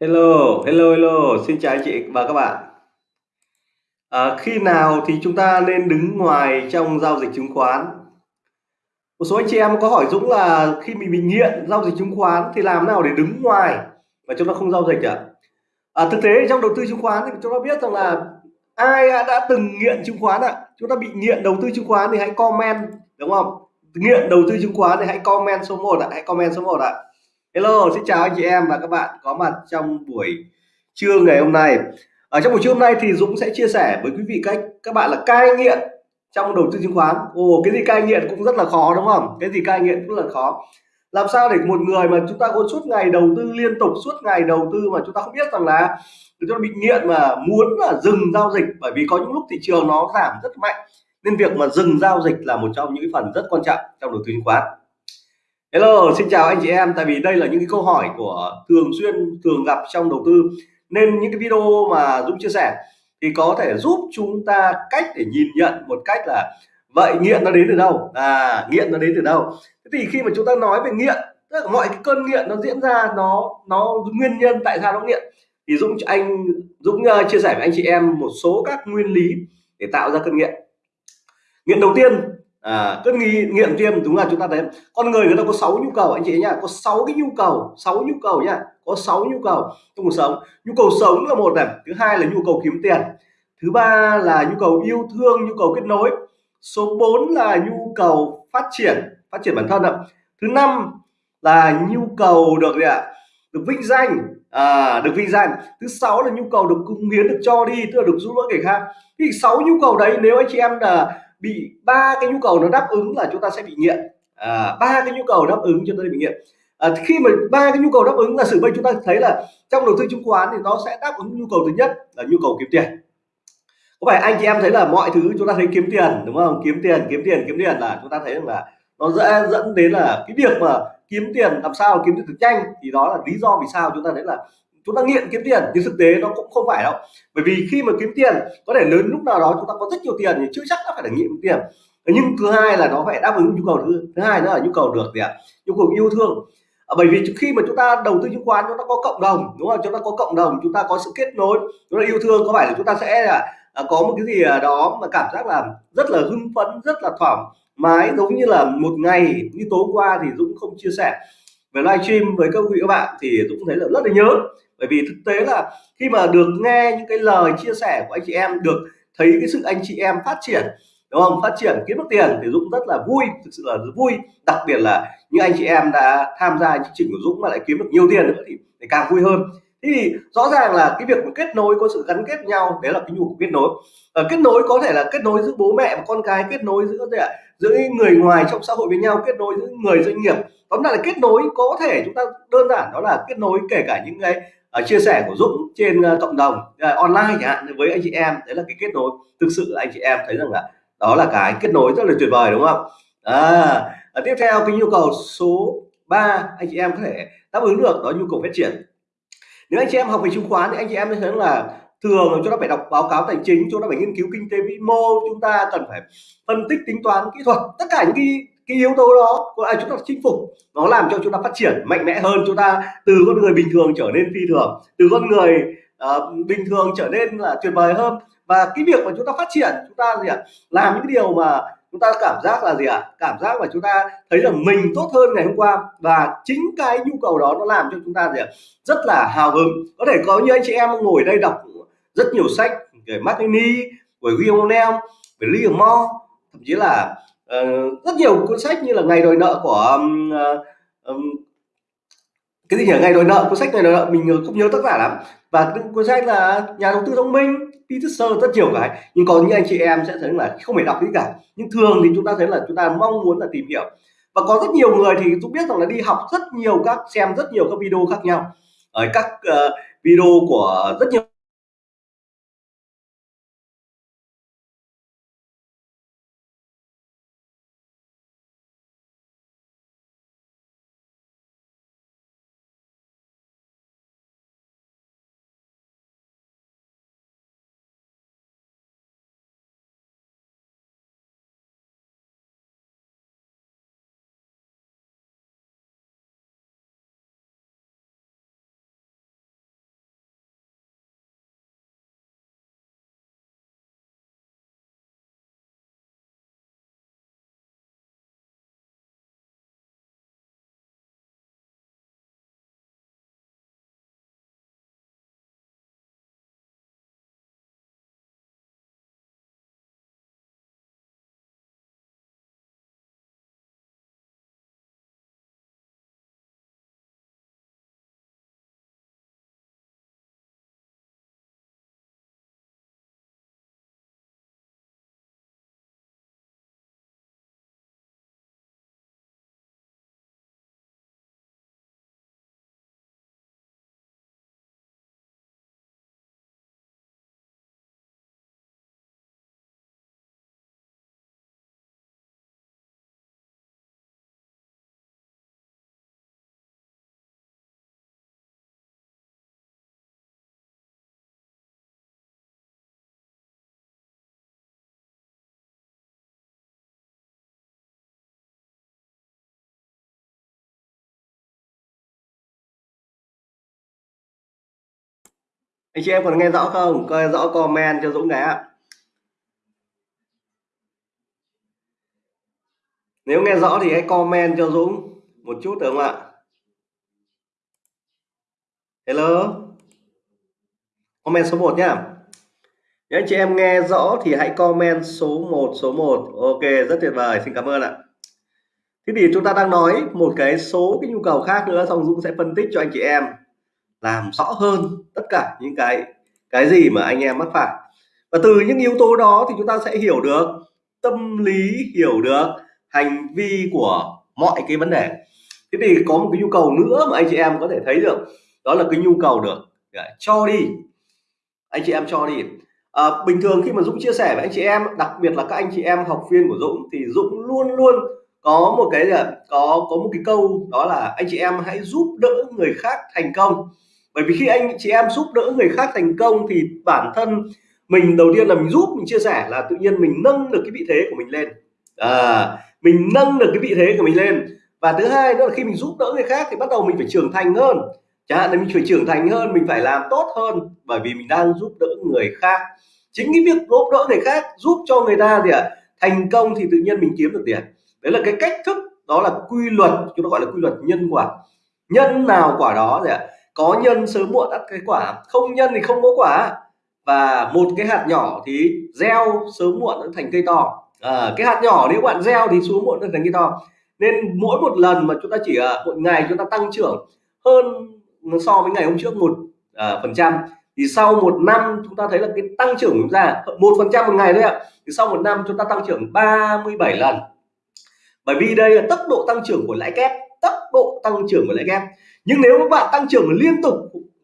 Hello, hello, hello, xin chào anh chị và các bạn. À, khi nào thì chúng ta nên đứng ngoài trong giao dịch chứng khoán? Một số anh chị em có hỏi Dũng là khi mình bị nghiện giao dịch chứng khoán thì làm nào để đứng ngoài mà chúng ta không giao dịch ạ? À, thực tế trong đầu tư chứng khoán thì chúng ta biết rằng là ai đã từng nghiện chứng khoán ạ? Chúng ta bị nghiện đầu tư chứng khoán thì hãy comment đúng không? Nghiện đầu tư chứng khoán thì hãy comment số 1 ạ, hãy comment số 1 ạ. Hello, xin chào anh chị em và các bạn có mặt trong buổi trưa ngày hôm nay. Ở trong buổi trưa hôm nay thì Dũng sẽ chia sẻ với quý vị cách các bạn là cai nghiện trong đầu tư chứng khoán. Ồ, cái gì cai nghiện cũng rất là khó đúng không? Cái gì cai nghiện cũng là khó. Làm sao để một người mà chúng ta có suốt ngày đầu tư liên tục suốt ngày đầu tư mà chúng ta không biết rằng là chúng ta bị nghiện mà muốn là dừng giao dịch bởi vì có những lúc thị trường nó giảm rất mạnh nên việc mà dừng giao dịch là một trong những phần rất quan trọng trong đầu tư chứng khoán Hello, xin chào anh chị em. Tại vì đây là những cái câu hỏi của thường xuyên thường gặp trong đầu tư nên những cái video mà Dũng chia sẻ thì có thể giúp chúng ta cách để nhìn nhận một cách là vậy nghiện nó đến từ đâu? À, nghiện nó đến từ đâu? Thế thì khi mà chúng ta nói về nghiện, tức là mọi cái cơn nghiện nó diễn ra nó nó nguyên nhân tại sao nó nghiện thì Dũng anh Dũng ờ, chia sẻ với anh chị em một số các nguyên lý để tạo ra cơn nghiện. Nghiện đầu tiên à, cứ nghi nghiện viêm đúng là chúng ta thấy con người người ta có 6 nhu cầu anh chị nhá có 6 cái nhu cầu 6 nhu cầu nhá có 6 nhu cầu trong cuộc sống. Nhu cầu sống là một này thứ hai là nhu cầu kiếm tiền thứ ba là nhu cầu yêu thương nhu cầu kết nối số 4 là nhu cầu phát triển phát triển bản thân ạ. Thứ năm là nhu cầu được gì ạ? Được vinh danh à, được vinh danh. Thứ sáu là nhu cầu được cống hiến được cho đi tức là được giúp đỡ người khác. Thì sáu nhu cầu đấy nếu anh chị em là bị ba cái nhu cầu nó đáp ứng là chúng ta sẽ bị nghiện. À, ba cái nhu cầu đáp ứng chúng ta bị nghiện. À, khi mà ba cái nhu cầu đáp ứng là sự bây chúng ta thấy là trong đầu tư chứng khoán thì nó sẽ đáp ứng nhu cầu thứ nhất là nhu cầu kiếm tiền. Có phải anh chị em thấy là mọi thứ chúng ta thấy kiếm tiền đúng không? Kiếm tiền kiếm tiền kiếm tiền là chúng ta thấy rằng là nó sẽ dẫn đến là cái việc mà kiếm tiền làm sao kiếm tiền được nhanh thì đó là lý do vì sao chúng ta thấy là chúng ta nghiện kiếm tiền nhưng thực tế nó cũng không phải đâu. Bởi vì khi mà kiếm tiền có thể lớn lúc nào đó chúng ta có rất nhiều tiền thì chưa chắc đã phải là nghiện tiền. Nhưng thứ hai là nó phải đáp ứng nhu cầu thứ thứ hai nữa là nhu cầu được gì ạ? Nhu cầu yêu thương. À, bởi vì khi mà chúng ta đầu tư chứng khoán chúng ta có cộng đồng đúng không? Chúng ta có cộng đồng chúng ta có sự kết nối chúng ta yêu thương có phải là chúng ta sẽ là à, có một cái gì đó mà cảm giác là rất là hưng phấn rất là thoải mái giống như là một ngày như tối qua thì Dũng không chia sẻ. Về livestream với các quý các bạn thì Dũng thấy là rất là nhớ bởi vì thực tế là khi mà được nghe những cái lời chia sẻ của anh chị em được thấy cái sự anh chị em phát triển đúng không? Phát triển kiếm được tiền thì Dũng rất là vui thực sự là rất vui. Đặc biệt là những anh chị em đã tham gia chương trình của Dũng mà lại kiếm được nhiều tiền nữa thì, thì càng vui hơn. Thì rõ ràng là cái việc mà kết nối có sự gắn kết nhau đấy là cái nhu cầu kết nối. Ở kết nối có thể là kết nối giữa bố mẹ và con cái kết nối giữa giữa người ngoài trong xã hội với nhau kết nối giữa người doanh nghiệp. Tóm lại là kết nối có thể chúng ta đơn giản đó là kết nối kể cả những cái uh, chia sẻ của Dũng trên uh, cộng đồng uh, online chẳng hạn với anh chị em đấy là cái kết nối. Thực sự anh chị em thấy rằng là đó là cái kết nối rất là tuyệt vời đúng không? À, tiếp theo cái nhu cầu số 3 anh chị em có thể đáp ứng được đó nhu cầu phát triển. Nếu anh chị em học về chứng khoán thì anh chị em thấy là thường chúng ta phải đọc báo cáo tài chính chúng ta phải nghiên cứu kinh tế vĩ mô chúng ta cần phải phân tích tính toán kỹ thuật tất cả những cái cái yếu tố đó của ai chúng ta chinh phục nó làm cho chúng ta phát triển mạnh mẽ hơn chúng ta từ con người bình thường trở nên phi thường từ con người uh, bình thường trở nên là tuyệt vời hơn và cái việc mà chúng ta phát triển chúng ta gì ạ làm những cái điều mà chúng ta cảm giác là gì ạ à? cảm giác mà chúng ta thấy rằng mình tốt hơn ngày hôm qua và chính cái nhu cầu đó nó làm cho chúng ta gì ạ rất là hào hứng có thể có như anh chị em ngồi đây đọc rất nhiều sách về Martini về Guillaume về Liam thậm chí là uh, rất nhiều cuốn sách như là ngày đòi nợ của um, um, cái gì nhỉ? Ngày đòi nợ cuốn sách ngày đòi nợ mình không nhớ tác giả lắm. Và cuốn sách là nhà đầu tư thông minh Peter rất nhiều cái. Nhưng có những anh chị em sẽ thấy là không phải đọc gì cả. Nhưng thường thì chúng ta thấy là chúng ta mong muốn là tìm hiểu. Và có rất nhiều người thì cũng biết rằng là đi học rất nhiều các xem rất nhiều các video khác nhau. Ở các uh, video của rất nhiều anh chị em còn nghe rõ không? Coi rõ comment cho Dũng cái ạ. Nếu nghe rõ thì hãy comment cho Dũng một chút được không ạ? Hello? Comment số 1 nhá. Nếu anh chị em nghe rõ thì hãy comment số 1 số 1 ok, rất tuyệt vời. Xin cảm ơn ạ. Thế thì chúng ta đang nói một cái số cái nhu cầu khác nữa, xong Dũng sẽ phân tích cho anh chị em làm rõ hơn tất cả những cái cái gì mà anh em mắc phải. Và từ những yếu tố đó thì chúng ta sẽ hiểu được tâm lý hiểu được hành vi của mọi cái vấn đề. Thế thì có một cái nhu cầu nữa mà anh chị em có thể thấy được đó là cái nhu cầu được dạ, cho đi. Anh chị em cho đi. À, bình thường khi mà Dũng chia sẻ với anh chị em đặc biệt là các anh chị em học viên của Dũng thì Dũng luôn luôn có một cái là có có một cái câu đó là anh chị em hãy giúp đỡ người khác thành công bởi vì khi anh chị em giúp đỡ người khác thành công thì bản thân mình đầu tiên là mình giúp mình chia sẻ là tự nhiên mình nâng được cái vị thế của mình lên. À, mình nâng được cái vị thế của mình lên. Và thứ hai nữa là khi mình giúp đỡ người khác thì bắt đầu mình phải trưởng thành hơn. Chẳng hạn là mình phải trưởng thành hơn mình phải làm tốt hơn bởi vì mình đang giúp đỡ người khác. Chính cái việc giúp đỡ người khác giúp cho người ta thì à, thành công thì tự nhiên mình kiếm được tiền. Đấy là cái cách thức đó là quy luật chúng ta gọi là quy luật nhân quả. Nhân nào quả đó gì ạ có nhân sớm muộn ăn cái quả. Không nhân thì không có quả. Và một cái hạt nhỏ thì gieo sớm muộn nó thành cây to. À, cái hạt nhỏ nếu bạn gieo thì xuống muộn nó thành cây to. Nên mỗi một lần mà chúng ta chỉ à, một ngày chúng ta tăng trưởng hơn so với ngày hôm trước một à, phần trăm thì sau một năm chúng ta thấy là cái tăng trưởng chúng ta một phần trăm một ngày thôi ạ thì sau một năm chúng ta tăng trưởng 37 lần. Bởi vì đây là tốc độ tăng trưởng của lãi kép tốc độ tăng trưởng của lãi kép nhưng nếu các bạn tăng trưởng liên tục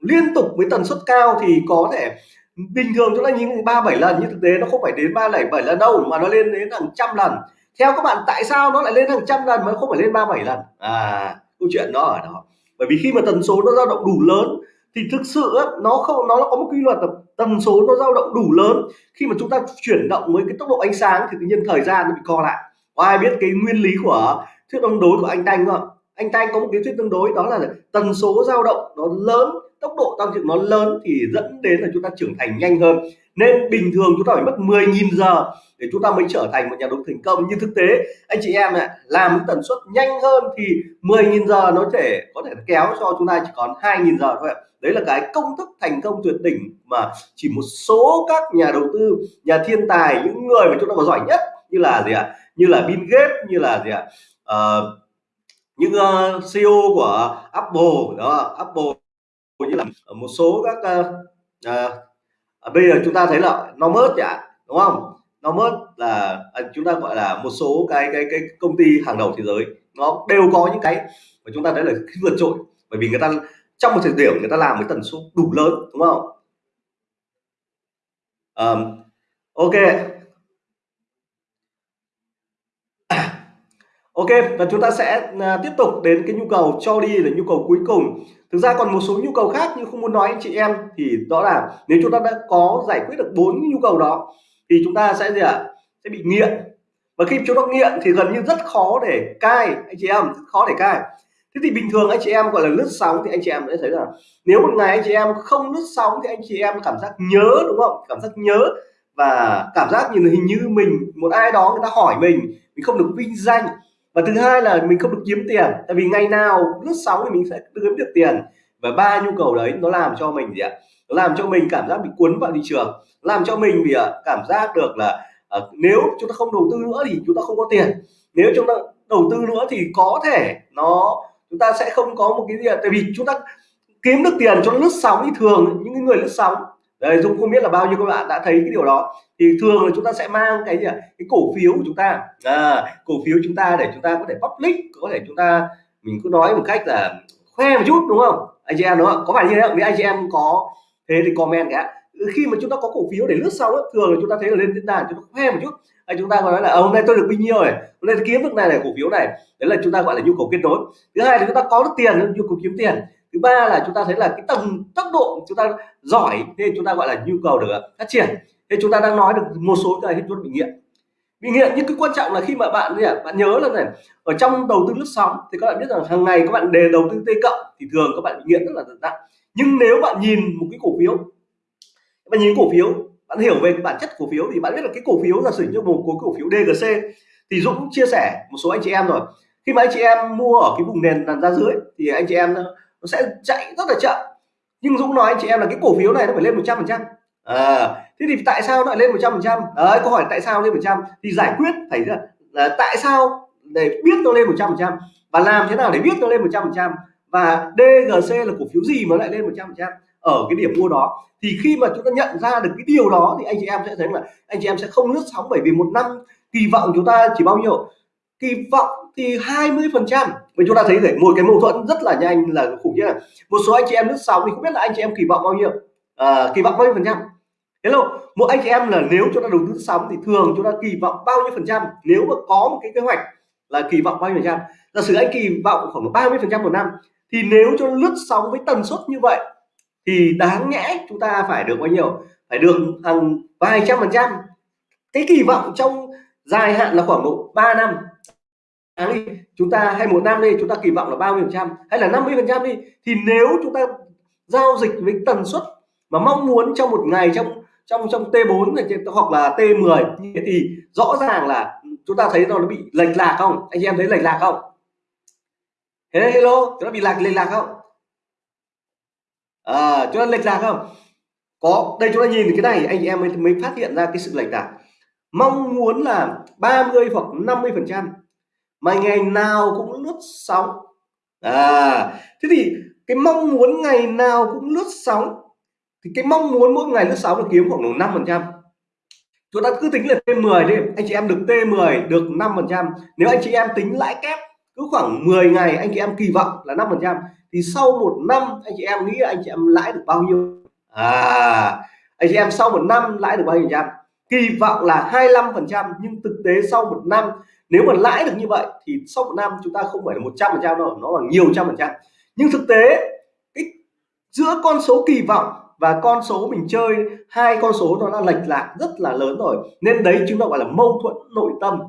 liên tục với tần suất cao thì có thể bình thường chúng ta nhìn ba, bảy lần. Nhưng thực tế nó không phải đến ba, bảy lần đâu, mà nó lên đến hàng trăm lần. Theo các bạn, tại sao nó lại lên hàng trăm lần mà không phải lên ba, bảy lần? À câu chuyện nó ở đó. Bởi vì khi mà tần số nó dao động đủ lớn, thì thực sự nó không, nó có một quy luật là tần số nó dao động đủ lớn. Khi mà chúng ta chuyển động với cái tốc độ ánh sáng thì tự nhiên thời gian nó bị co lại. Có ai biết cái nguyên lý của thuyết tương đối của anh Đanh không anh Thanh có một lý thuyết tương đối đó là tần số dao động nó lớn tốc độ tăng trưởng nó lớn thì dẫn đến là chúng ta trưởng thành nhanh hơn. Nên bình thường chúng ta phải mất 10.000 giờ để chúng ta mới trở thành một nhà đầu tư thành công. Nhưng thực tế anh chị em ạ làm tần suất nhanh hơn thì 10.000 giờ nó thể có thể kéo cho chúng ta chỉ còn 2.000 giờ thôi ạ. Đấy là cái công thức thành công tuyệt đỉnh mà chỉ một số các nhà đầu tư nhà thiên tài những người mà chúng ta có giỏi nhất như là gì ạ? Như là Bill Gates như là gì ạ? Uh, những ờ, uh, CEO của Apple đó Apple như là một số các uh, uh, bây giờ chúng ta thấy là nó mất chẳng đúng không? Nó mất là uh, chúng ta gọi là một số cái cái cái công ty hàng đầu thế giới nó đều có những cái mà chúng ta thấy là vượt trội bởi vì người ta trong một thời điểm người ta làm với tần số đủ lớn đúng không? Um, ok. Ok và chúng ta sẽ à, tiếp tục đến cái nhu cầu cho đi là nhu cầu cuối cùng. Thực ra còn một số nhu cầu khác nhưng không muốn nói anh chị em thì đó là nếu chúng ta đã có giải quyết được bốn nhu cầu đó thì chúng ta sẽ gì ạ? À? sẽ bị nghiện. Và khi chúng ta nghiện thì gần như rất khó để cai anh chị em rất khó để cai. Thế thì bình thường anh chị em gọi là lướt sóng thì anh chị em sẽ thấy là nếu một ngày anh chị em không lướt sóng thì anh chị em cảm giác nhớ đúng không? Cảm giác nhớ và cảm giác như là hình như mình một ai đó người ta hỏi mình mình không được vinh danh và thứ hai là mình không được kiếm tiền tại vì ngày nào lướt sóng thì mình sẽ kiếm được tiền. Và ba nhu cầu đấy nó làm cho mình gì ạ? Nó làm cho mình cảm giác bị cuốn vào thị trường. Làm cho mình bị cảm giác được là uh, nếu chúng ta không đầu tư nữa thì chúng ta không có tiền. Nếu chúng ta đầu tư nữa thì có thể nó chúng ta sẽ không có một cái gì tại vì chúng ta kiếm được tiền cho lướt sóng thì thường những người lướt sóng Đấy, Dung không biết là bao nhiêu các bạn đã thấy cái điều đó. Thì thường là chúng ta sẽ mang cái gì cái cổ phiếu của chúng ta. À, cổ phiếu chúng ta để chúng ta có thể public có thể chúng ta mình cứ nói một cách là khoe một chút đúng không? Anh chị em đúng không có phải như thế không? Nếu anh chị em có thế thì comment cả khi mà chúng ta có cổ phiếu để lướt sau ấy, thường là chúng ta thấy là lên diễn đàn chúng ta khoe một chút. Hay chúng ta nói là ờ, hôm nay tôi được bao nhiêu rồi, hôm nay tôi kiếm được này này cổ phiếu này. Đấy là chúng ta gọi là nhu cầu kết nối. Thứ hai là chúng ta có được tiền nhu cầu kiếm tiền thứ ba là chúng ta thấy là cái tầm tốc độ chúng ta giỏi, nên chúng ta gọi là nhu cầu được à, phát triển. Thế chúng ta đang nói được một số cái chúng ta bị nghiện bị nghiện nhưng cái quan trọng là khi mà bạn gì bạn nhớ là này, ở trong đầu tư lướt sóng thì các bạn biết rằng hàng ngày các bạn đề đầu tư t cộng thì thường các bạn bị nghiện rất là nặng. Nhưng nếu bạn nhìn một cái cổ phiếu, bạn nhìn cổ phiếu, bạn hiểu về cái bản chất cổ phiếu thì bạn biết là cái cổ phiếu là sử như một cổ phiếu DGC thì Dũng chia sẻ một số anh chị em rồi. Khi mà anh chị em mua ở cái vùng nền nằm ra dưới thì anh chị em nó sẽ chạy rất là chậm. Nhưng Dũng nói anh chị em là cái cổ phiếu này nó phải lên 100 phần trăm. À, thế thì tại sao nó lại lên 100 phần trăm? Đấy câu hỏi tại sao lên 100 thì giải quyết phải là, là tại sao để biết nó lên 100 phần trăm? Và làm thế nào để biết nó lên 100 phần trăm? Và DGC là cổ phiếu gì mà lại lên 100 phần trăm? Ở cái điểm mua đó. Thì khi mà chúng ta nhận ra được cái điều đó thì anh chị em sẽ thấy là anh chị em sẽ không lướt sóng bởi vì một năm kỳ vọng chúng ta chỉ bao nhiêu? Kỳ vọng thì 20 phần trăm. Chúng ta thấy để một cái mâu thuẫn rất là nhanh là khủng khiếp này. Một số anh chị em lướt sóng thì không biết là anh chị em kỳ vọng bao nhiêu. À, kỳ vọng bao nhiêu phần trăm? Hello một anh chị em là nếu chúng ta đầu tư sóng thì thường chúng ta kỳ vọng bao nhiêu phần trăm? Nếu mà có một cái kế hoạch là kỳ vọng bao nhiêu phần trăm? Giả sử anh kỳ vọng khoảng 30 phần trăm một năm thì nếu cho lướt sóng với tần suất như vậy thì đáng nhẽ chúng ta phải được bao nhiêu? Phải được hàng vài trăm phần trăm. Cái kỳ vọng trong dài hạn là khoảng độ 3 năm đi chúng ta hay một năm đi chúng ta kỳ vọng là 30 phần trăm? Hay là 50 phần trăm đi? Thì nếu chúng ta giao dịch với tần suất mà mong muốn trong một ngày trong trong trong T4 này hoặc là T10 thì rõ ràng là chúng ta thấy nó bị lệch lạc không? Anh chị em thấy lệch lạc không? Hello chúng ta bị lạc lệch lạc không? À, chúng ta lệch lạc không? Có đây chúng ta nhìn cái này anh chị em mới, mới phát hiện ra cái sự lệch lạc. Mong muốn là 30 hoặc 50 phần trăm mà ngày nào cũng lướt sóng. À thế thì cái mong muốn ngày nào cũng lướt sóng, thì cái mong muốn mỗi ngày lướt sóng là kiếm khoảng độ 5 phần trăm. Chúng ta cứ tính là T10 đi, anh chị em được T10 được 5 phần trăm. Nếu anh chị em tính lãi kép, cứ khoảng 10 ngày anh chị em kỳ vọng là 5 phần trăm, thì sau một năm anh chị em nghĩ anh chị em lãi được bao nhiêu? À anh chị em, sau một năm lãi được bao nhiêu phần trăm? Kỳ vọng là 25 phần trăm, nhưng thực tế sau một năm, nếu mà lãi được như vậy thì sau một năm chúng ta không phải là 100 phần trăm đâu, nó là nhiều trăm phần trăm. Nhưng thực tế, cái giữa con số kỳ vọng và con số mình chơi, hai con số nó đã lệch lạc rất là lớn rồi. Nên đấy chúng ta gọi là mâu thuẫn nội tâm.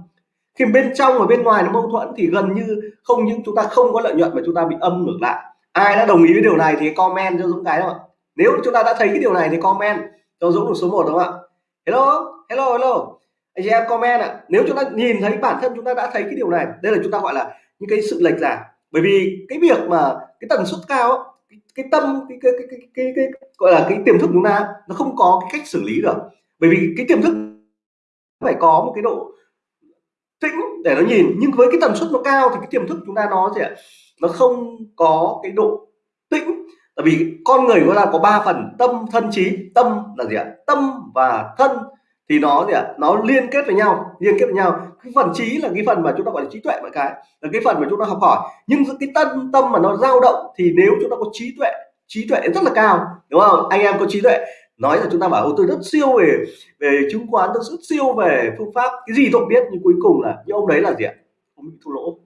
Khi bên trong và bên ngoài nó mâu thuẫn thì gần như không những chúng ta không có lợi nhuận mà chúng ta bị âm ngược lại. Ai đã đồng ý với điều này thì comment cho Dũng cái không ạ nếu chúng ta đã thấy cái điều này thì comment cho Dũng được số 1 đúng không ạ? Hello? Hello hello. Anh chị em comment ạ. À. nếu chúng ta nhìn thấy bản thân chúng ta đã thấy cái điều này đây là chúng ta gọi là những cái sự lệch lạc. Bởi vì cái việc mà cái tần suất cao cái, cái tâm cái cái, cái cái cái cái gọi là cái tiềm thức chúng ta nó không có cái cách xử lý được. Bởi vì cái tiềm thức phải có một cái độ tĩnh để nó nhìn. Nhưng với cái tần suất nó cao thì cái tiềm thức chúng ta nó gì ạ nó không có cái độ tĩnh. Tại vì con người chúng ta có ba phần tâm thân trí. Tâm là gì ạ? Tâm và thân thì nó gì ạ? Nó liên kết với nhau, liên kết với nhau. Cái phần trí là cái phần mà chúng ta gọi là trí tuệ mọi cái, là cái phần mà chúng ta học hỏi. Nhưng cái tâm tâm mà nó dao động thì nếu chúng ta có trí tuệ trí tuệ rất là cao, đúng không? Anh em có trí tuệ. Nói là chúng ta bảo tôi rất siêu về về chứng khoán, tôi rất siêu về phương pháp. Cái gì tôi không biết, nhưng cuối cùng là những ông đấy là gì ạ? Ông bị thua lỗ.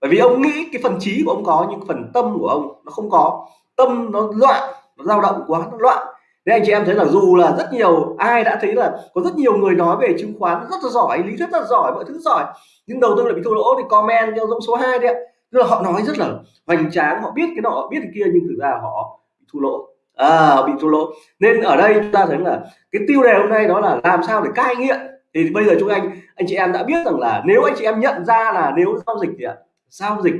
Bởi vì ông nghĩ cái phần trí của ông có, nhưng phần tâm của ông nó không có. Tâm nó loạn, nó dao động quá, nó loạn. Thế anh chị em thấy là dù là rất nhiều ai đã thấy là có rất nhiều người nói về chứng khoán rất là giỏi, lý thuyết rất là giỏi, mọi thứ giỏi nhưng đầu tư lại bị thua lỗ thì comment cho dòng số 2 đấy ạ. Tức là họ nói rất là hoành tráng, họ biết cái nọ, biết cái kia nhưng thực ra họ bị thua lỗ. À, bị thua lỗ. Nên ở đây chúng ta thấy là cái tiêu đề hôm nay đó là làm sao để cai nghiện. Thì bây giờ chúng anh anh chị em đã biết rằng là nếu anh chị em nhận ra là nếu giao dịch thì ạ, giao dịch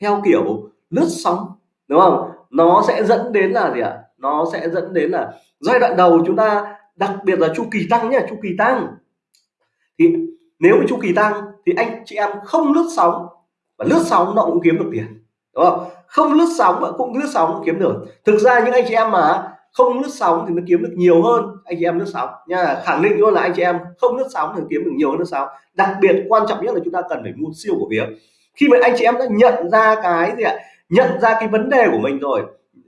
theo kiểu lướt sóng đúng không? Nó sẽ dẫn đến là gì ạ? Nó sẽ dẫn đến là giai đoạn đầu chúng ta, đặc biệt là chu kỳ tăng nhé chu kỳ tăng. Thì nếu mà chu kỳ tăng thì anh chị em không lướt sóng, và lướt sóng nó cũng kiếm được tiền, đúng không? Không lướt sóng mà cũng lướt sóng cũng kiếm được. Thực ra những anh chị em mà không lướt sóng thì nó kiếm được nhiều hơn anh chị em lướt sóng. Nha, khẳng định luôn là anh chị em không lướt sóng thì kiếm được nhiều hơn lướt sóng. Đặc biệt quan trọng nhất là chúng ta cần phải mua siêu cổ phiếu khi mà anh chị em đã nhận ra cái gì ạ? Nhận ra cái vấn đề của mình rồi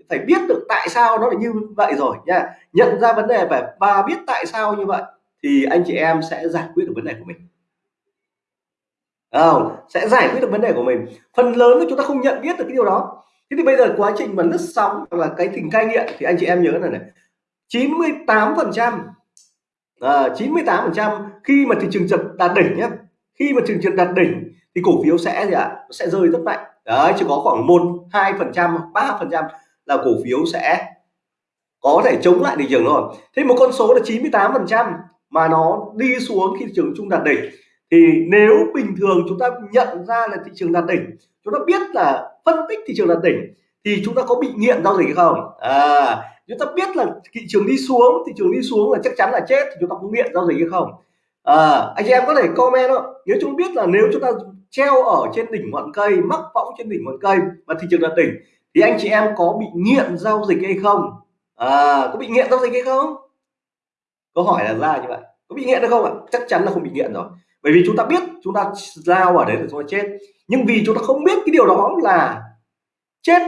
phải biết được tại sao nó lại như vậy rồi nha. Nhận ra vấn đề và và biết tại sao như vậy thì anh chị em sẽ giải quyết được vấn đề của mình. Không? Sẽ giải quyết được vấn đề của mình. Phần lớn là chúng ta không nhận biết được cái điều đó. Thế thì bây giờ quá trình mà lướt sóng hoặc là cái tình cai nghiện thì anh chị em nhớ là này. 98 phần trăm à, 98 phần trăm khi mà thị trường chật đạt đỉnh nhé khi mà thị trường đạt đỉnh thì cổ phiếu sẽ gì ạ? À? sẽ rơi rất mạnh. Đấy chỉ có khoảng một hai phần trăm ba phần trăm là cổ phiếu sẽ có thể chống lại thị trường rồi thế một con số là 98 phần trăm mà nó đi xuống khi thị trường chung đạt đỉnh thì nếu bình thường chúng ta nhận ra là thị trường đạt đỉnh chúng ta biết là phân tích thị trường đạt đỉnh thì chúng ta có bị nghiện giao dịch hay không? À chúng ta biết là thị trường đi xuống thị trường đi xuống là chắc chắn là chết thì chúng ta có nghiện giao dịch hay không? À, anh chị em có thể comment đó. Nếu chúng biết là nếu chúng ta treo ở trên đỉnh ngọn cây mắc võng trên đỉnh ngọn cây mà thị trường đạt đỉnh thì anh chị em có bị nghiện giao dịch hay không? À, có bị nghiện giao dịch hay không? Câu hỏi là ra như vậy. Có bị nghiện được không ạ? Chắc chắn là không bị nghiện rồi. Bởi vì chúng ta biết chúng ta lao ở đấy là chúng ta chết. Nhưng vì chúng ta không biết cái điều đó là chết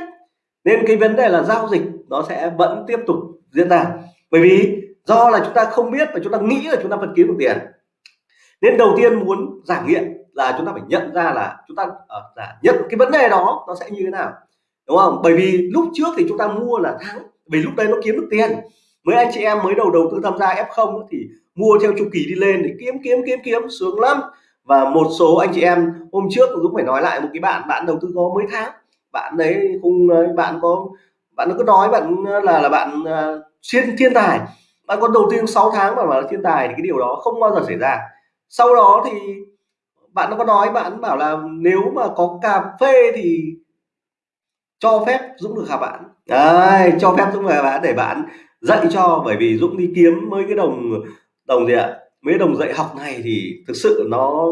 nên cái vấn đề là giao dịch nó sẽ vẫn tiếp tục diễn ra. Bởi vì do là chúng ta không biết và chúng ta nghĩ là chúng ta vẫn kiếm được tiền. Nên đầu tiên muốn giảm nghiện là chúng ta phải nhận ra là chúng ta uh, nhận cái vấn đề đó nó sẽ như thế nào đúng không? Bởi vì lúc trước thì chúng ta mua là thắng vì lúc đấy nó kiếm được tiền. Mấy anh chị em mới đầu đầu tư tham gia F0 thì mua theo chu kỳ đi lên thì kiếm kiếm kiếm kiếm sướng lắm. Và một số anh chị em hôm trước cũng phải nói lại một cái bạn bạn đầu tư có mấy tháng. Bạn đấy không bạn có bạn cứ nói bạn là là bạn uh, thiên thiên tài. Bạn có đầu tiên 6 tháng mà là thiên tài thì cái điều đó không bao giờ xảy ra. Sau đó thì bạn nó có nói bạn bảo là nếu mà có cà phê thì cho phép Dũng được hả bạn. Đấy, cho phép Dũng về bạn để bạn dạy cho, bởi vì Dũng đi kiếm mấy cái đồng đồng gì ạ? Mấy đồng dạy học này thì thực sự nó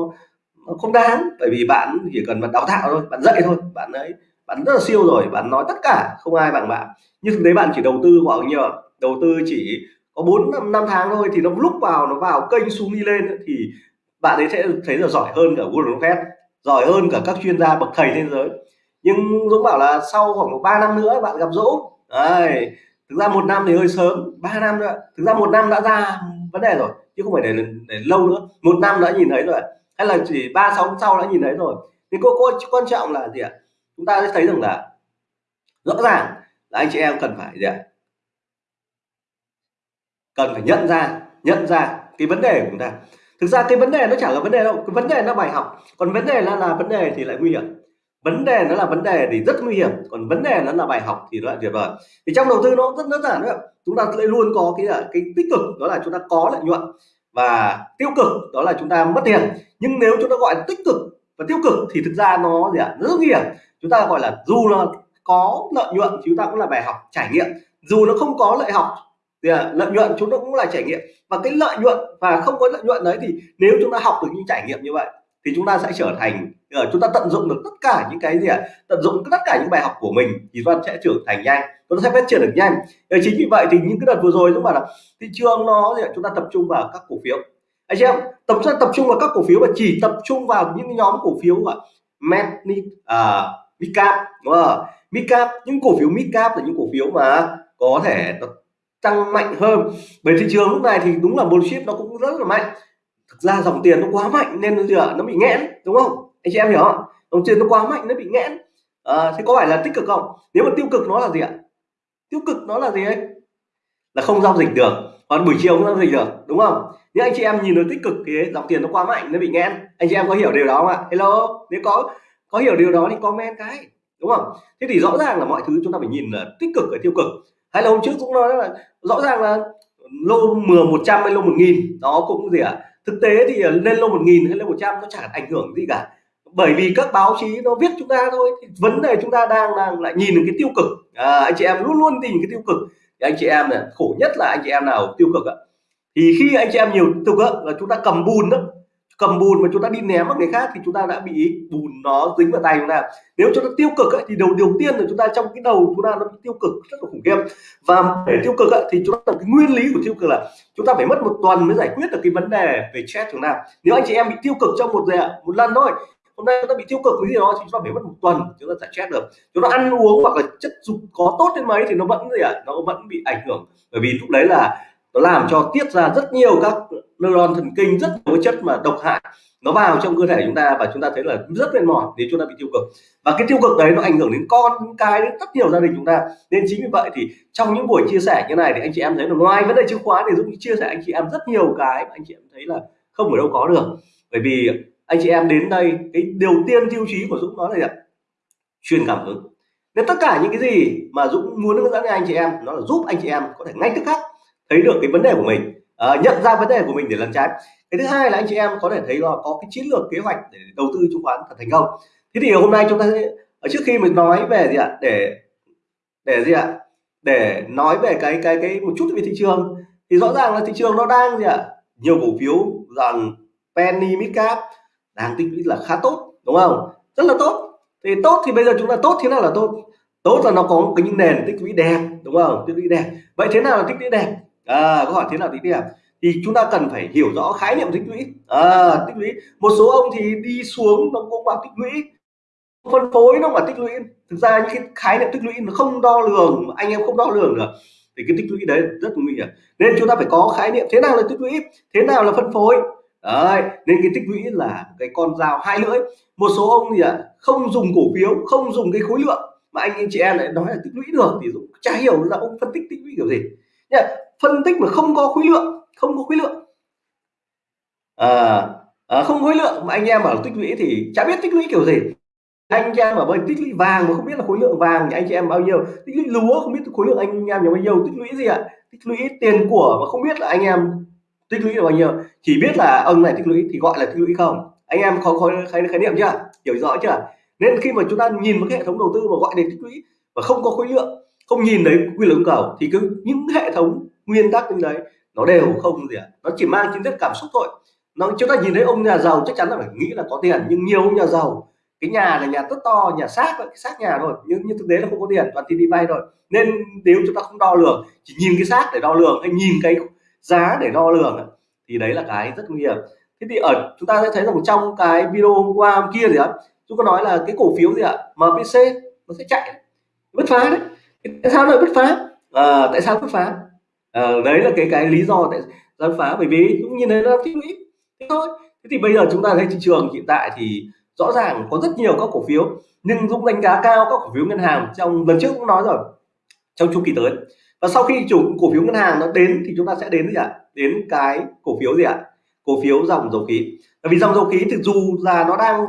nó không đáng, bởi vì bạn chỉ cần bạn đào tạo thôi, bạn dạy thôi, bạn ấy, bạn rất là siêu rồi, bạn nói tất cả, không ai bằng bạn. Nhưng thực tế bạn chỉ đầu tư khoảng nhiều nhiêu đầu tư chỉ có bốn, năm năm tháng thôi, thì nó lúc vào, nó vào kênh xuống đi lên thì bạn ấy sẽ thấy là giỏi hơn cả Google Fed giỏi hơn cả các chuyên gia bậc thầy trên giới nhưng Dũng bảo là sau khoảng 3 năm nữa bạn gặp Dũng. Đấy, thực ra một năm thì hơi sớm 3 năm nữa. Thực ra một năm đã ra vấn đề rồi chứ không phải để, để lâu nữa. Một năm đã nhìn thấy rồi. Hay là chỉ ba sáu sau đã nhìn thấy rồi. Thì cô cô quan trọng là gì ạ? Chúng ta sẽ thấy rằng là rõ ràng là anh chị em cần phải gì ạ? Cần phải nhận ra nhận ra cái vấn đề của chúng ta. Thực ra cái vấn đề nó chẳng là vấn đề đâu. Cái vấn đề nó bài học. Còn vấn đề là là vấn đề thì lại nguy hiểm vấn đề nó là vấn đề thì rất nguy hiểm, còn vấn đề nó là bài học thì nó lại tuyệt vời. Thì trong đầu tư nó rất đơn giản nữa chúng ta lại luôn có cái cái tích cực, đó là chúng ta có lợi nhuận và tiêu cực, đó là chúng ta mất tiền. Nhưng nếu chúng ta gọi tích cực và tiêu cực thì thực ra nó gì ạ? Rất nguy hiểm. Chúng ta gọi là dù là có lợi nhuận chúng ta cũng là bài học, trải nghiệm. Dù nó không có lợi học thì à, lợi nhuận chúng ta cũng là trải nghiệm. Và cái lợi nhuận và không có lợi nhuận đấy thì nếu chúng ta học được những trải nghiệm như vậy thì chúng ta sẽ trở thành ờ, chúng ta tận dụng được tất cả những cái gì ạ? Tận dụng tất cả những bài học của mình thì chúng ta sẽ trưởng thành nhanh chúng ta sẽ phát triển được nhanh. Và chính vì vậy thì những cái đợt vừa rồi chúng bảo là thị trường nó gì ạ? chúng ta tập trung vào các cổ phiếu. Anh chị em tập trung tập trung vào các cổ phiếu và chỉ tập trung vào những nhóm cổ phiếu ạ med à, midcap đúng không? Midcap những cổ phiếu midcap là những cổ phiếu mà có thể tăng mạnh hơn. Bởi thị trường lúc này thì đúng là bullshit nó cũng rất là mạnh thực ra dòng tiền nó quá mạnh nên nó ạ, nó bị nghẽn đúng không? Anh chị em hiểu không? Dòng tiền nó quá mạnh nó bị nghẽn. À, thế có phải là tích cực không? Nếu mà tiêu cực nó là gì ạ? Tiêu cực nó là gì ấy? Là không giao dịch được. Còn buổi chiều không giao dịch được đúng không? Nếu anh chị em nhìn được tích cực thì dòng tiền nó quá mạnh nó bị nghẽn. Anh chị em có hiểu điều đó không ạ? Hello? Nếu có có hiểu điều đó thì comment cái đúng không? Thế thì rõ ràng là mọi thứ chúng ta phải nhìn là tích cực và tiêu cực. Hay là hôm trước cũng nói là rõ ràng là lô 10 100 hay lô 1000 nó cũng gì ạ? à? Thực tế thì ờ, lên lô 1000 hay lên 100 nó chẳng ảnh hưởng gì cả. Bởi vì các báo chí nó viết chúng ta thôi thì vấn đề chúng ta đang đang lại nhìn cái tiêu cực. À, anh chị em luôn luôn tìm cái tiêu cực. Thì anh chị em này khổ nhất là anh chị em nào tiêu cực ạ? Thì khi anh chị em nhiều tiêu cực là chúng ta cầm bùn đó cầm bùn mà chúng ta đi ném vào người khác thì chúng ta đã bị bùn nó dính vào tay chúng ta nếu chúng ta tiêu cực ấy, thì đầu đầu tiên là chúng ta trong cái đầu chúng ta nó bị tiêu cực rất là khủng khiếp và để tiêu cực ấy, thì chúng ta cái nguyên lý của tiêu cực là chúng ta phải mất một tuần mới giải quyết được cái vấn đề về stress chúng ta nếu anh chị em bị tiêu cực trong một giờ một lần thôi hôm nay chúng ta bị tiêu cực cái gì đó thì chúng ta phải mất một tuần chúng ta giải stress được chúng ta ăn uống hoặc là chất dục có tốt đến mấy thì nó vẫn gì ạ à? nó vẫn bị ảnh hưởng bởi vì lúc đấy là nó làm cho tiết ra rất nhiều các neuron thần kinh, rất nhiều chất mà độc hại. Nó vào trong cơ thể chúng ta và chúng ta thấy là rất mệt mỏi nếu chúng ta bị tiêu cực. Và cái tiêu cực đấy nó ảnh hưởng đến con đến cái đến rất nhiều gia đình chúng ta. Nên chính vì vậy thì trong những buổi chia sẻ như này thì anh chị em thấy là ngoài vấn đề chứng khoán thì dũng chia sẻ anh chị em rất nhiều cái mà anh chị em thấy là không ở đâu có được. Bởi vì anh chị em đến đây, cái điều tiên tiêu chí của dũng nói là gì truyền cảm hứng. Nên tất cả những cái gì mà Dũng muốn hướng dẫn cho anh chị em, nó là giúp anh chị em có thể ngay tức khắc thấy được cái vấn đề của mình uh, nhận ra vấn đề của mình để lần trái. Cái thứ hai là anh chị em có thể thấy là có cái chiến lược kế hoạch để đầu tư chứng khoán thật thành công. Thế thì hôm nay chúng ta sẽ ở trước khi mình nói về gì ạ? Để để gì ạ? Để nói về cái cái cái một chút về thị trường. Thì rõ ràng là thị trường nó đang gì ạ? Nhiều cổ phiếu rằng penny mid cap đang tích lũy là khá tốt đúng không? Rất là tốt. Thì tốt thì bây giờ chúng ta tốt thế nào là tốt? Tốt là nó có cái những nền tích lũy đẹp đúng không? Tích lũy đẹp. Vậy thế nào là tích lũy đẹp? À, câu hỏi thế nào tích lũy thì chúng ta cần phải hiểu rõ khái niệm tích lũy. À, tích lũy. Một số ông thì đi xuống nó cũng bảo tích lũy. Phân phối nó mà tích lũy. Thực ra những cái khái niệm tích lũy nó không đo lường anh em không đo lường được. Thì cái tích lũy đấy rất nguy hiểm. Nên chúng ta phải có khái niệm thế nào là tích lũy thế nào là phân phối. Đấy nên cái tích lũy là cái con dao hai lưỡi. Một số ông thì à, không dùng cổ phiếu không dùng cái khối lượng. Mà anh, anh chị em lại nói là tích lũy được thì cũng chả hiểu là ông phân tích tích lũy kiểu gì. Nhá, phân tích mà không có khối lượng không có khối lượng. À, à, không khối lượng mà anh em bảo tích lũy thì chả biết tích lũy kiểu gì. Anh chị em ở bên tích lũy vàng mà không biết là khối lượng vàng thì anh chị em bao nhiêu. Tích lũy lúa không biết khối lượng anh em nhiều bao nhiêu. Tích lũy gì ạ? Tích lũy tiền của mà không biết là anh em tích lũy là bao nhiêu. Chỉ biết là ông này tích lũy thì gọi là tích lũy không? Anh em có khái, khái, khái niệm chưa? Hiểu rõ chưa? Nên khi mà chúng ta nhìn một cái hệ thống đầu tư mà gọi đến tích lũy và không có khối lượng không nhìn thấy quy luật cầu thì cứ những hệ thống nguyên tắc như đấy nó đều không gì ạ. Nó chỉ mang tính chất cảm xúc thôi. Nó chúng ta nhìn thấy ông nhà giàu chắc chắn là phải nghĩ là có tiền nhưng nhiều ông nhà giàu cái nhà là nhà rất to nhà xác cái xác nhà rồi nhưng, nhưng thực tế là không có tiền toàn tiền đi vay rồi nên nếu chúng ta không đo lường chỉ nhìn cái xác để đo lường hay nhìn cái giá để đo lường thì đấy là cái rất nguy hiểm. Thế thì ở chúng ta sẽ thấy rằng trong cái video hôm qua hôm kia gì đó chúng ta nói là cái cổ phiếu gì ạ MPC nó sẽ chạy bứt phá đấy. Tại sao lại bứt phá? À, tại sao bứt phá? À, đấy là cái cái lý do tại sao phá bởi vì cũng nhìn thấy nó tích lũy thế thôi. Thế thì bây giờ chúng ta thấy thị trường hiện tại thì rõ ràng có rất nhiều các cổ phiếu nhưng Dũng đánh giá cao các cổ phiếu ngân hàng trong lần trước cũng nói rồi trong chu kỳ tới. Và sau khi chủ cổ phiếu ngân hàng nó đến thì chúng ta sẽ đến gì ạ? Đến cái cổ phiếu gì ạ? Cổ phiếu dòng dầu khí. Bởi vì dòng dầu khí thì dù là nó đang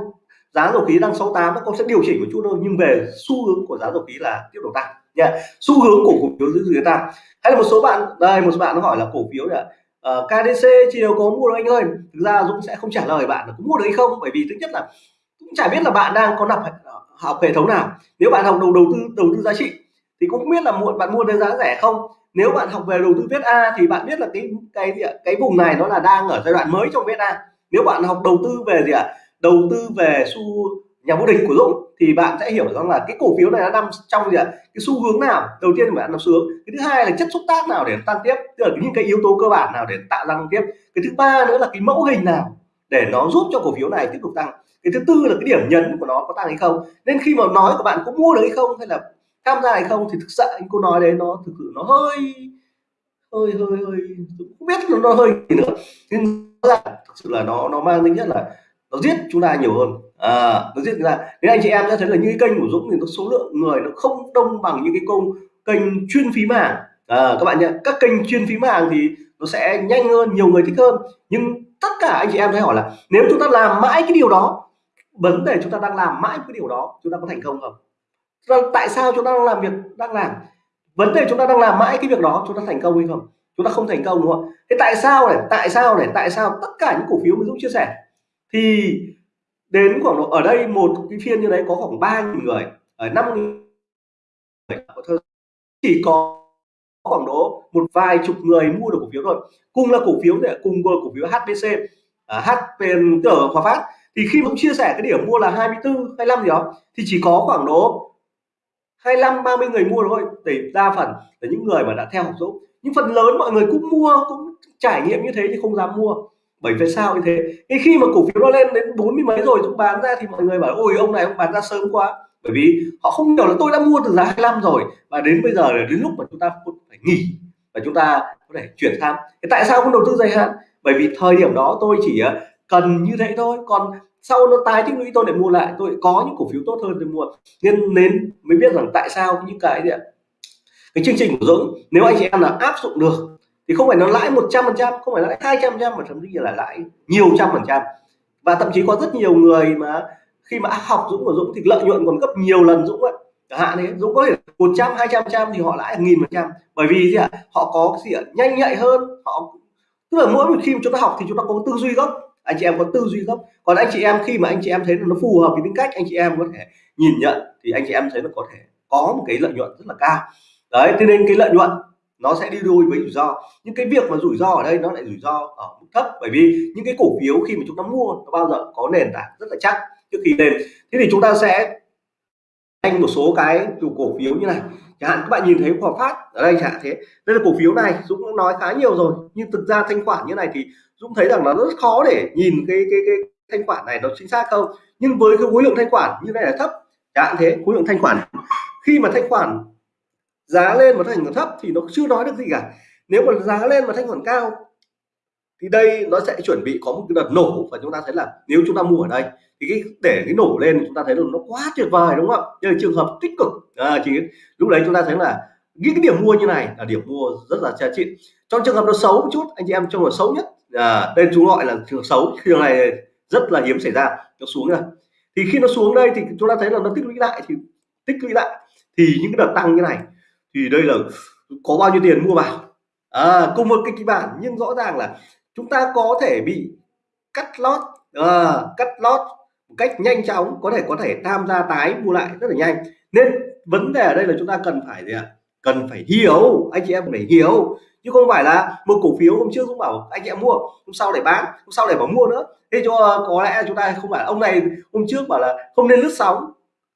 giá dầu khí đang 68 nó cũng sẽ điều chỉnh một chút thôi nhưng về xu hướng của giá dầu khí là tiếp tục tăng nha xu hướng của cổ phiếu giữ người tăng hay là một số bạn đây một số bạn nó hỏi là cổ phiếu là uh, ờ, KDC chiều có mua được anh ơi. Thực ra Dũng sẽ không trả lời bạn là có mua được hay không bởi vì thứ nhất là cũng chả biết là bạn đang có nạp học hệ thống nào. Nếu bạn học đầu đầu tư đầu tư giá trị thì cũng không biết là muộn bạn mua với giá rẻ không? Nếu bạn học về đầu tư viết A thì bạn biết là cái cái gì ạ? Cái vùng này nó là đang ở giai đoạn mới trong viết A. Nếu bạn học đầu tư về gì ạ? Đầu tư về xu nhà vô địch của Dũng thì bạn sẽ hiểu rằng là cái cổ phiếu này nó nằm trong gì ạ? Cái xu hướng nào? Đầu tiên bạn nằm xu hướng. Cái thứ hai là chất xúc tác nào để tăng tiếp? Tức là những cái yếu tố cơ bản nào để tạo ra tăng tiếp? Cái thứ ba nữa là cái mẫu hình nào để nó giúp cho cổ phiếu này tiếp tục tăng? Cái thứ tư là cái điểm nhấn của nó có tăng hay không? Nên khi mà nói của bạn có mua được hay không hay là tham gia hay không thì thực sự anh cô nói đấy nó thực sự nó hơi hơi hơi hơi không biết nó, nó hơi gì nữa. Nhưng ra thực sự là nó nó mang tính nhất là nó giết chúng ta nhiều hơn à, nó giết ra nên anh chị em sẽ thấy là những cái kênh của Dũng thì nó số lượng người nó không đông bằng những cái công kênh chuyên phí hàng à, các bạn nhé các kênh chuyên phí hàng thì nó sẽ nhanh hơn nhiều người thích hơn. Nhưng tất cả anh chị em sẽ hỏi là nếu chúng ta làm mãi cái điều đó vấn đề chúng ta đang làm mãi cái điều đó chúng ta có thành công không? Tại sao chúng ta đang làm việc đang làm? Vấn đề chúng ta đang làm mãi cái việc đó chúng ta thành công hay không? Chúng ta không thành công đúng không thế tại sao này? Tại sao này? Tại sao tất cả những cổ phiếu mà dũng chia sẻ thì đến khoảng độ ở đây một cái phiên như đấy có khoảng ba nghìn người ở năm người chỉ có khoảng độ một vài chục người mua được cổ phiếu thôi. Cùng là cổ phiếu để cùng cổ phiếu HPC uh, ờ, HPN tức Hòa Phát. Thì khi cũng chia sẻ cái điểm mua là 24 25 gì đó thì chỉ có khoảng độ 25 30 người mua thôi. Để đa phần là những người mà đã theo học Dũng. Nhưng phần lớn mọi người cũng mua cũng trải nghiệm như thế thì không dám mua bởi vì sao như thế? Cái khi mà cổ phiếu nó lên đến bốn mươi mấy rồi chúng bán ra thì mọi người bảo, ôi, ông này ông bán ra sớm quá. Bởi vì họ không hiểu là tôi đã mua từ giá 25 rồi và đến bây giờ là đến lúc mà chúng ta phải nghỉ và chúng ta có thể chuyển sang. Thì tại sao không đầu tư dài hạn? Bởi vì thời điểm đó tôi chỉ ờ, cần như thế thôi. Còn sau nó tái tích lũy tôi lại mua lại, tôi có những cổ phiếu tốt hơn tôi mua. Nên nên mới biết rằng tại sao những cái gì ạ? Cái chương trình của Dũng, nếu anh chị em là áp dụng được thì không phải nó lãi 100 phần trăm, không phải nó lãi 200 phần trăm, mà thậm chí là lãi nhiều trăm phần trăm. Và thậm chí có rất nhiều người mà khi mà học Dũng của Dũng thì lợi nhuận còn gấp nhiều lần Dũng ấy chẳng hạn đấy, Dũng có thể một trăm, hai trăm trăm thì họ lãi nghìn phần trăm. Bởi vì gì ạ? Họ có gì ạ? Nhanh nhạy hơn. Họ, tức là mỗi một khi mà chúng ta học thì chúng ta có tư duy gốc. Anh chị em có tư duy gốc. Còn anh chị em khi mà anh chị em thấy nó phù hợp với tính cách, anh chị em có thể nhìn nhận thì anh chị em thấy nó có thể có một cái lợi nhuận rất là cao. Đấy, thế nên cái lợi nhuận nó sẽ đi đôi với rủi ro. Nhưng cái việc mà rủi ro ở đây nó lại rủi ro ở mức thấp. Bởi vì những cái cổ phiếu khi mà chúng ta mua nó bao giờ có nền tảng rất là chắc trước khi lên. Thế thì chúng ta sẽ anh một số cái chủ cổ phiếu như này. Chẳng hạn các bạn nhìn thấy Hòa Phát ở đây chẳng hạn thế. Đây là cổ phiếu này, Dũng cũng nói khá nhiều rồi. Nhưng thực ra thanh khoản như này thì Dũng thấy rằng nó rất khó để nhìn cái cái cái thanh khoản này nó chính xác không. Nhưng với cái khối lượng thanh khoản như này là thấp. Chẳng hạn thế, khối lượng thanh khoản. Khi mà thanh khoản giá lên mà thanh khoản thấp thì nó chưa nói được gì cả. Nếu mà giá lên mà thanh khoản cao thì đây nó sẽ chuẩn bị có một cái đợt nổ và chúng ta thấy là nếu chúng ta mua ở đây thì cái để cái nổ lên chúng ta thấy là nó quá tuyệt vời đúng không? Ạ đây là trường hợp tích cực. À, chỉ lúc đấy chúng ta thấy là những cái điểm mua như này là điểm mua rất là giá trị. Trong trường hợp nó xấu một chút anh chị em trong là xấu nhất à, đây chúng gọi là trường hợp xấu trường này rất là hiếm xảy ra. Nó xuống rồi thì khi nó xuống đây thì chúng ta thấy là nó tích lũy lại thì tích lũy lại. Thì những cái đợt tăng như này thì đây là có bao nhiêu tiền mua vào? À, cùng một cái kịch bản nhưng rõ ràng là chúng ta có thể bị cắt lót à, cắt lót một cách nhanh chóng có thể có thể tham gia tái mua lại rất là nhanh. Nên vấn đề ở đây là chúng ta cần phải gì ạ? Cần phải hiểu anh chị em phải hiểu. Chứ không phải là một cổ phiếu hôm trước cũng bảo anh chị em mua hôm sau để bán hôm sau để bảo mua nữa. Thế cho có lẽ chúng ta không phải ông này hôm trước bảo là không nên lướt sóng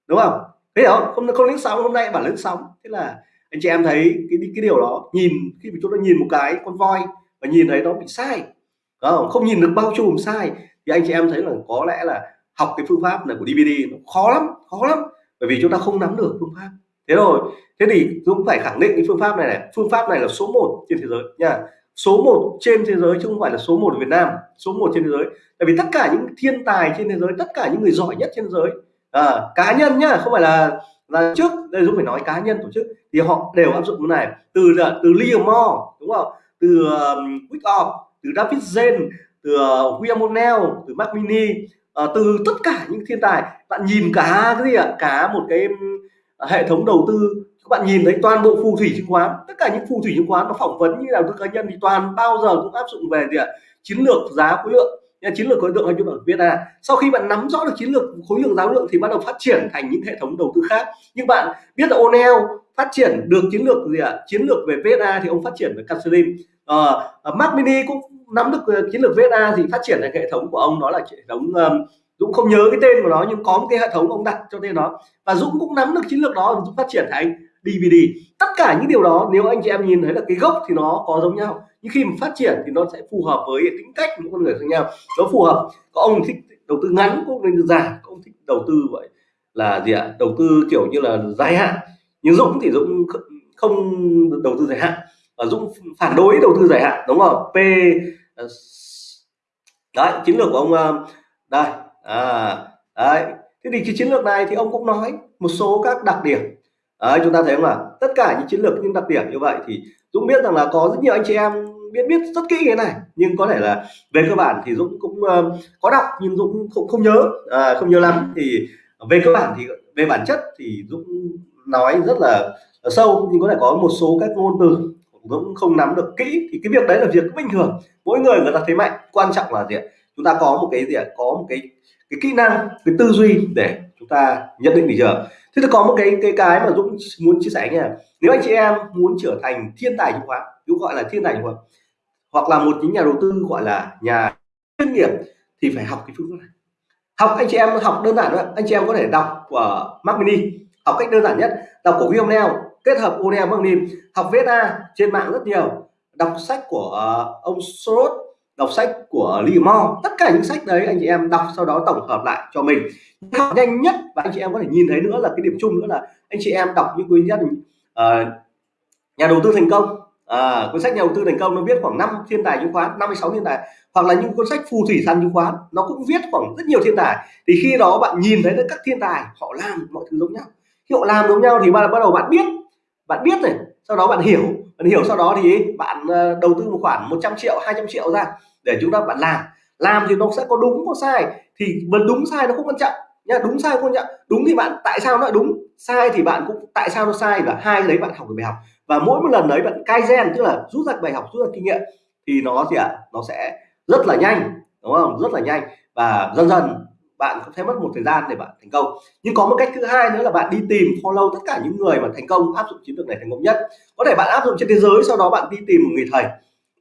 đúng không? Thế không? Không không lướt sóng hôm nay bảo lướt sóng. Thế là anh chị em thấy cái cái điều đó nhìn khi mà chúng ta nhìn một cái con voi và nhìn thấy nó bị sai không? Không nhìn được bao trùm sai thì anh chị em thấy là có lẽ là học cái phương pháp này của DVD nó khó lắm khó lắm bởi vì chúng ta không nắm được phương pháp. Thế rồi thế thì Dũng phải khẳng định cái phương pháp này này phương pháp này là số 1 trên thế giới nha. Số 1 trên thế giới chứ không phải là số 1 ở Việt Nam số 1 trên thế giới. Tại vì tất cả những thiên tài trên thế giới tất cả những người giỏi nhất trên thế giới à, cá nhân nhá không phải là là trước đây Dũng phải nói cá nhân tổ chức thì họ đều áp dụng cái này. Từ từ Liam Moore đúng không? Từ um, Wyckoff từ David Zen từ uh, William O'Neill từ Mac Mini uh, từ tất cả những thiên tài. Bạn nhìn cả cái gì ạ? Cả một cái uh, hệ thống đầu tư. Các bạn nhìn thấy toàn bộ phù thủy chứng khoán tất cả những phù thủy chứng khoán nó phỏng vấn như là tư cá nhân thì toàn bao giờ cũng áp dụng về gì ạ? Chiến lược giá khối lượng chiến lược khối lượng hay chúng ta biết là sau khi bạn nắm rõ được chiến lược khối lượng giáo lượng thì bắt đầu phát triển thành những hệ thống đầu tư khác. Nhưng bạn biết là O'Neill phát triển được chiến lược gì ạ chiến lược về VSA thì ông phát triển về Caslim uh, ờ, Mark Mini cũng nắm được ờ, chiến lược VSA thì phát triển thành hệ thống của ông đó là hệ thống um, Dũng không nhớ cái tên của nó nhưng có một cái hệ thống ông đặt cho tên nó và Dũng cũng nắm được chiến lược đó Dũng phát triển thành DVD tất cả những điều đó nếu anh chị em nhìn thấy là cái gốc thì nó có giống nhau nhưng khi mà phát triển thì nó sẽ phù hợp với tính cách của con người khác nhau. Nó phù hợp. Có ông thích đầu tư ngắn có ông thích dài có ông thích đầu tư vậy là gì ạ? Đầu tư kiểu như là dài hạn. Nhưng Dũng thì Dũng không đầu tư dài hạn. Và Dũng phản đối đầu tư dài hạn đúng không? P ờ, đấy chiến lược của ông ờ, đây à, đấy. Thế thì cái chiến lược này thì ông cũng nói một số các đặc điểm đấy, chúng ta thấy không ạ? Tất cả những chiến lược những đặc điểm như vậy thì Dũng biết rằng là có rất nhiều anh chị em biết biết rất kỹ cái này. Nhưng có thể là về cơ bản thì Dũng cũng uh, có đọc nhưng Dũng không không nhớ à, không nhớ lắm. Thì về cơ bản thì về bản chất thì Dũng nói rất là, là sâu nhưng có thể có một số các ngôn từ Dũng không nắm được kỹ. Thì cái việc đấy là việc bình thường. Mỗi người người ta thấy mạnh quan trọng là gì ạ? Chúng ta có một cái gì ạ? Có một cái cái kỹ năng cái tư duy để chúng ta nhận định bây giờ. thế thì có một cái cái cái mà Dũng muốn chia sẻ nha. Nếu anh chị em muốn trở thành thiên tài chứng khoán Dũng gọi là thiên tài chứng khoán hoặc là một những nhà đầu tư gọi là nhà chuyên nghiệp thì phải học cái phương pháp này. Học anh chị em học đơn giản thôi. Anh chị em có thể đọc của Mac Mini. Học cách đơn giản nhất đọc của William Neal kết hợp O'Neill Mac Mini. Học VSA trên mạng rất nhiều. Đọc sách của uh, ông Soros đọc sách của Lee Mo. Tất cả những sách đấy anh chị em đọc sau đó tổng hợp lại cho mình. Học nhanh nhất và anh chị em có thể nhìn thấy nữa là cái điểm chung nữa là anh chị em đọc những cuốn sách uh, nhà đầu tư thành công. À, cuốn sách nhà đầu tư thành công nó viết khoảng 5 thiên tài chứng khoán 56 thiên tài. Hoặc là những cuốn sách phù thủy săn chứng khoán nó cũng viết khoảng rất nhiều thiên tài. Thì khi đó bạn nhìn thấy các thiên tài họ làm mọi thứ giống nhau. Khi họ làm giống nhau thì bắt đầu bạn biết. Bạn biết này sau đó bạn hiểu bạn hiểu sau đó thì bạn ờ, đầu tư một khoản 100 triệu 200 triệu ra để chúng ta bạn làm. Làm thì nó sẽ có đúng, có sai. Thì vẫn đúng sai nó không quan trọng nha đúng sai không quan trọng. Đúng thì bạn, tại sao nó lại đúng? Sai thì bạn cũng, tại sao nó sai và hai cái đấy bạn học được bài học. Và mỗi một lần đấy bạn cai gen tức là rút ra bài học, rút ra kinh nghiệm thì nó gì ạ? À? nó sẽ rất là nhanh, đúng không? Rất là nhanh và dần dần bạn cũng sẽ mất một thời gian để bạn thành công. Nhưng có một cách thứ hai nữa là bạn đi tìm, follow tất cả những người mà thành công, áp dụng chiến lược này thành công nhất. Có thể bạn áp dụng trên thế giới, sau đó bạn đi tìm một người thầy.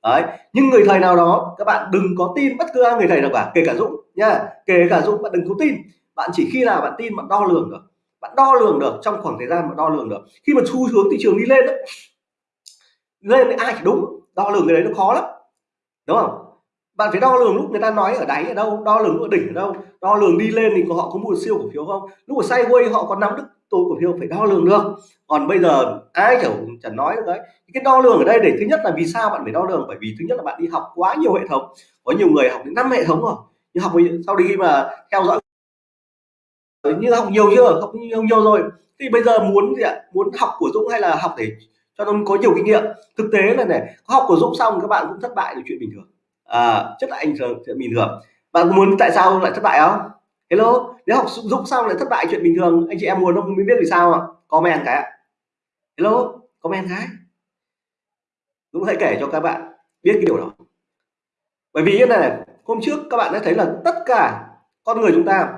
Đấy, nhưng người thầy nào đó, các bạn đừng có tin bất cứ ai người thầy nào cả, kể cả dũng nha kể cả dũng, bạn đừng có tin. Bạn chỉ khi nào bạn tin, bạn đo lường được. Bạn đo lường được, trong khoảng thời gian bạn đo lường được. Khi mà xu hướng thị trường đi lên đấy lên thì ai thì đúng. Đo lường cái đấy nó khó lắm. Đúng không? Bạn phải đo lường lúc người ta nói ở đáy ở đâu, đo lường lúc ở đỉnh ở đâu, đo lường đi lên thì họ có mua siêu cổ phiếu không? Lúc ở sideways họ có nắm được tôi cổ phiếu, phải đo lường được. Còn bây giờ ai chẳng chẳng nói được đấy. Cái đo lường ở đây để thứ nhất là vì sao bạn phải đo lường? Bởi vì thứ nhất là bạn đi học quá nhiều hệ thống, có nhiều người học đến năm hệ thống rồi. Nhưng học sau đi mà theo dõi như học nhiều chưa? Học nhiều nhiều rồi. Thì bây giờ muốn gì ạ? Muốn học của Dũng hay là học để cho nó có nhiều kinh nghiệm? Thực tế là này học của Dũng xong các bạn cũng thất bại là chuyện bình thường à, chất lại anh chuyện bình thường. Bạn muốn tại sao lại thất bại không? Hello nếu học Dũng xong lại thất bại chuyện bình thường? Anh chị em muốn không? Biết vì sao ạ. Comment cái ạ. Hello comment cái. Dũng hãy kể cho các bạn biết cái điều đó. Bởi vì như này hôm trước các bạn đã thấy là tất cả con người chúng ta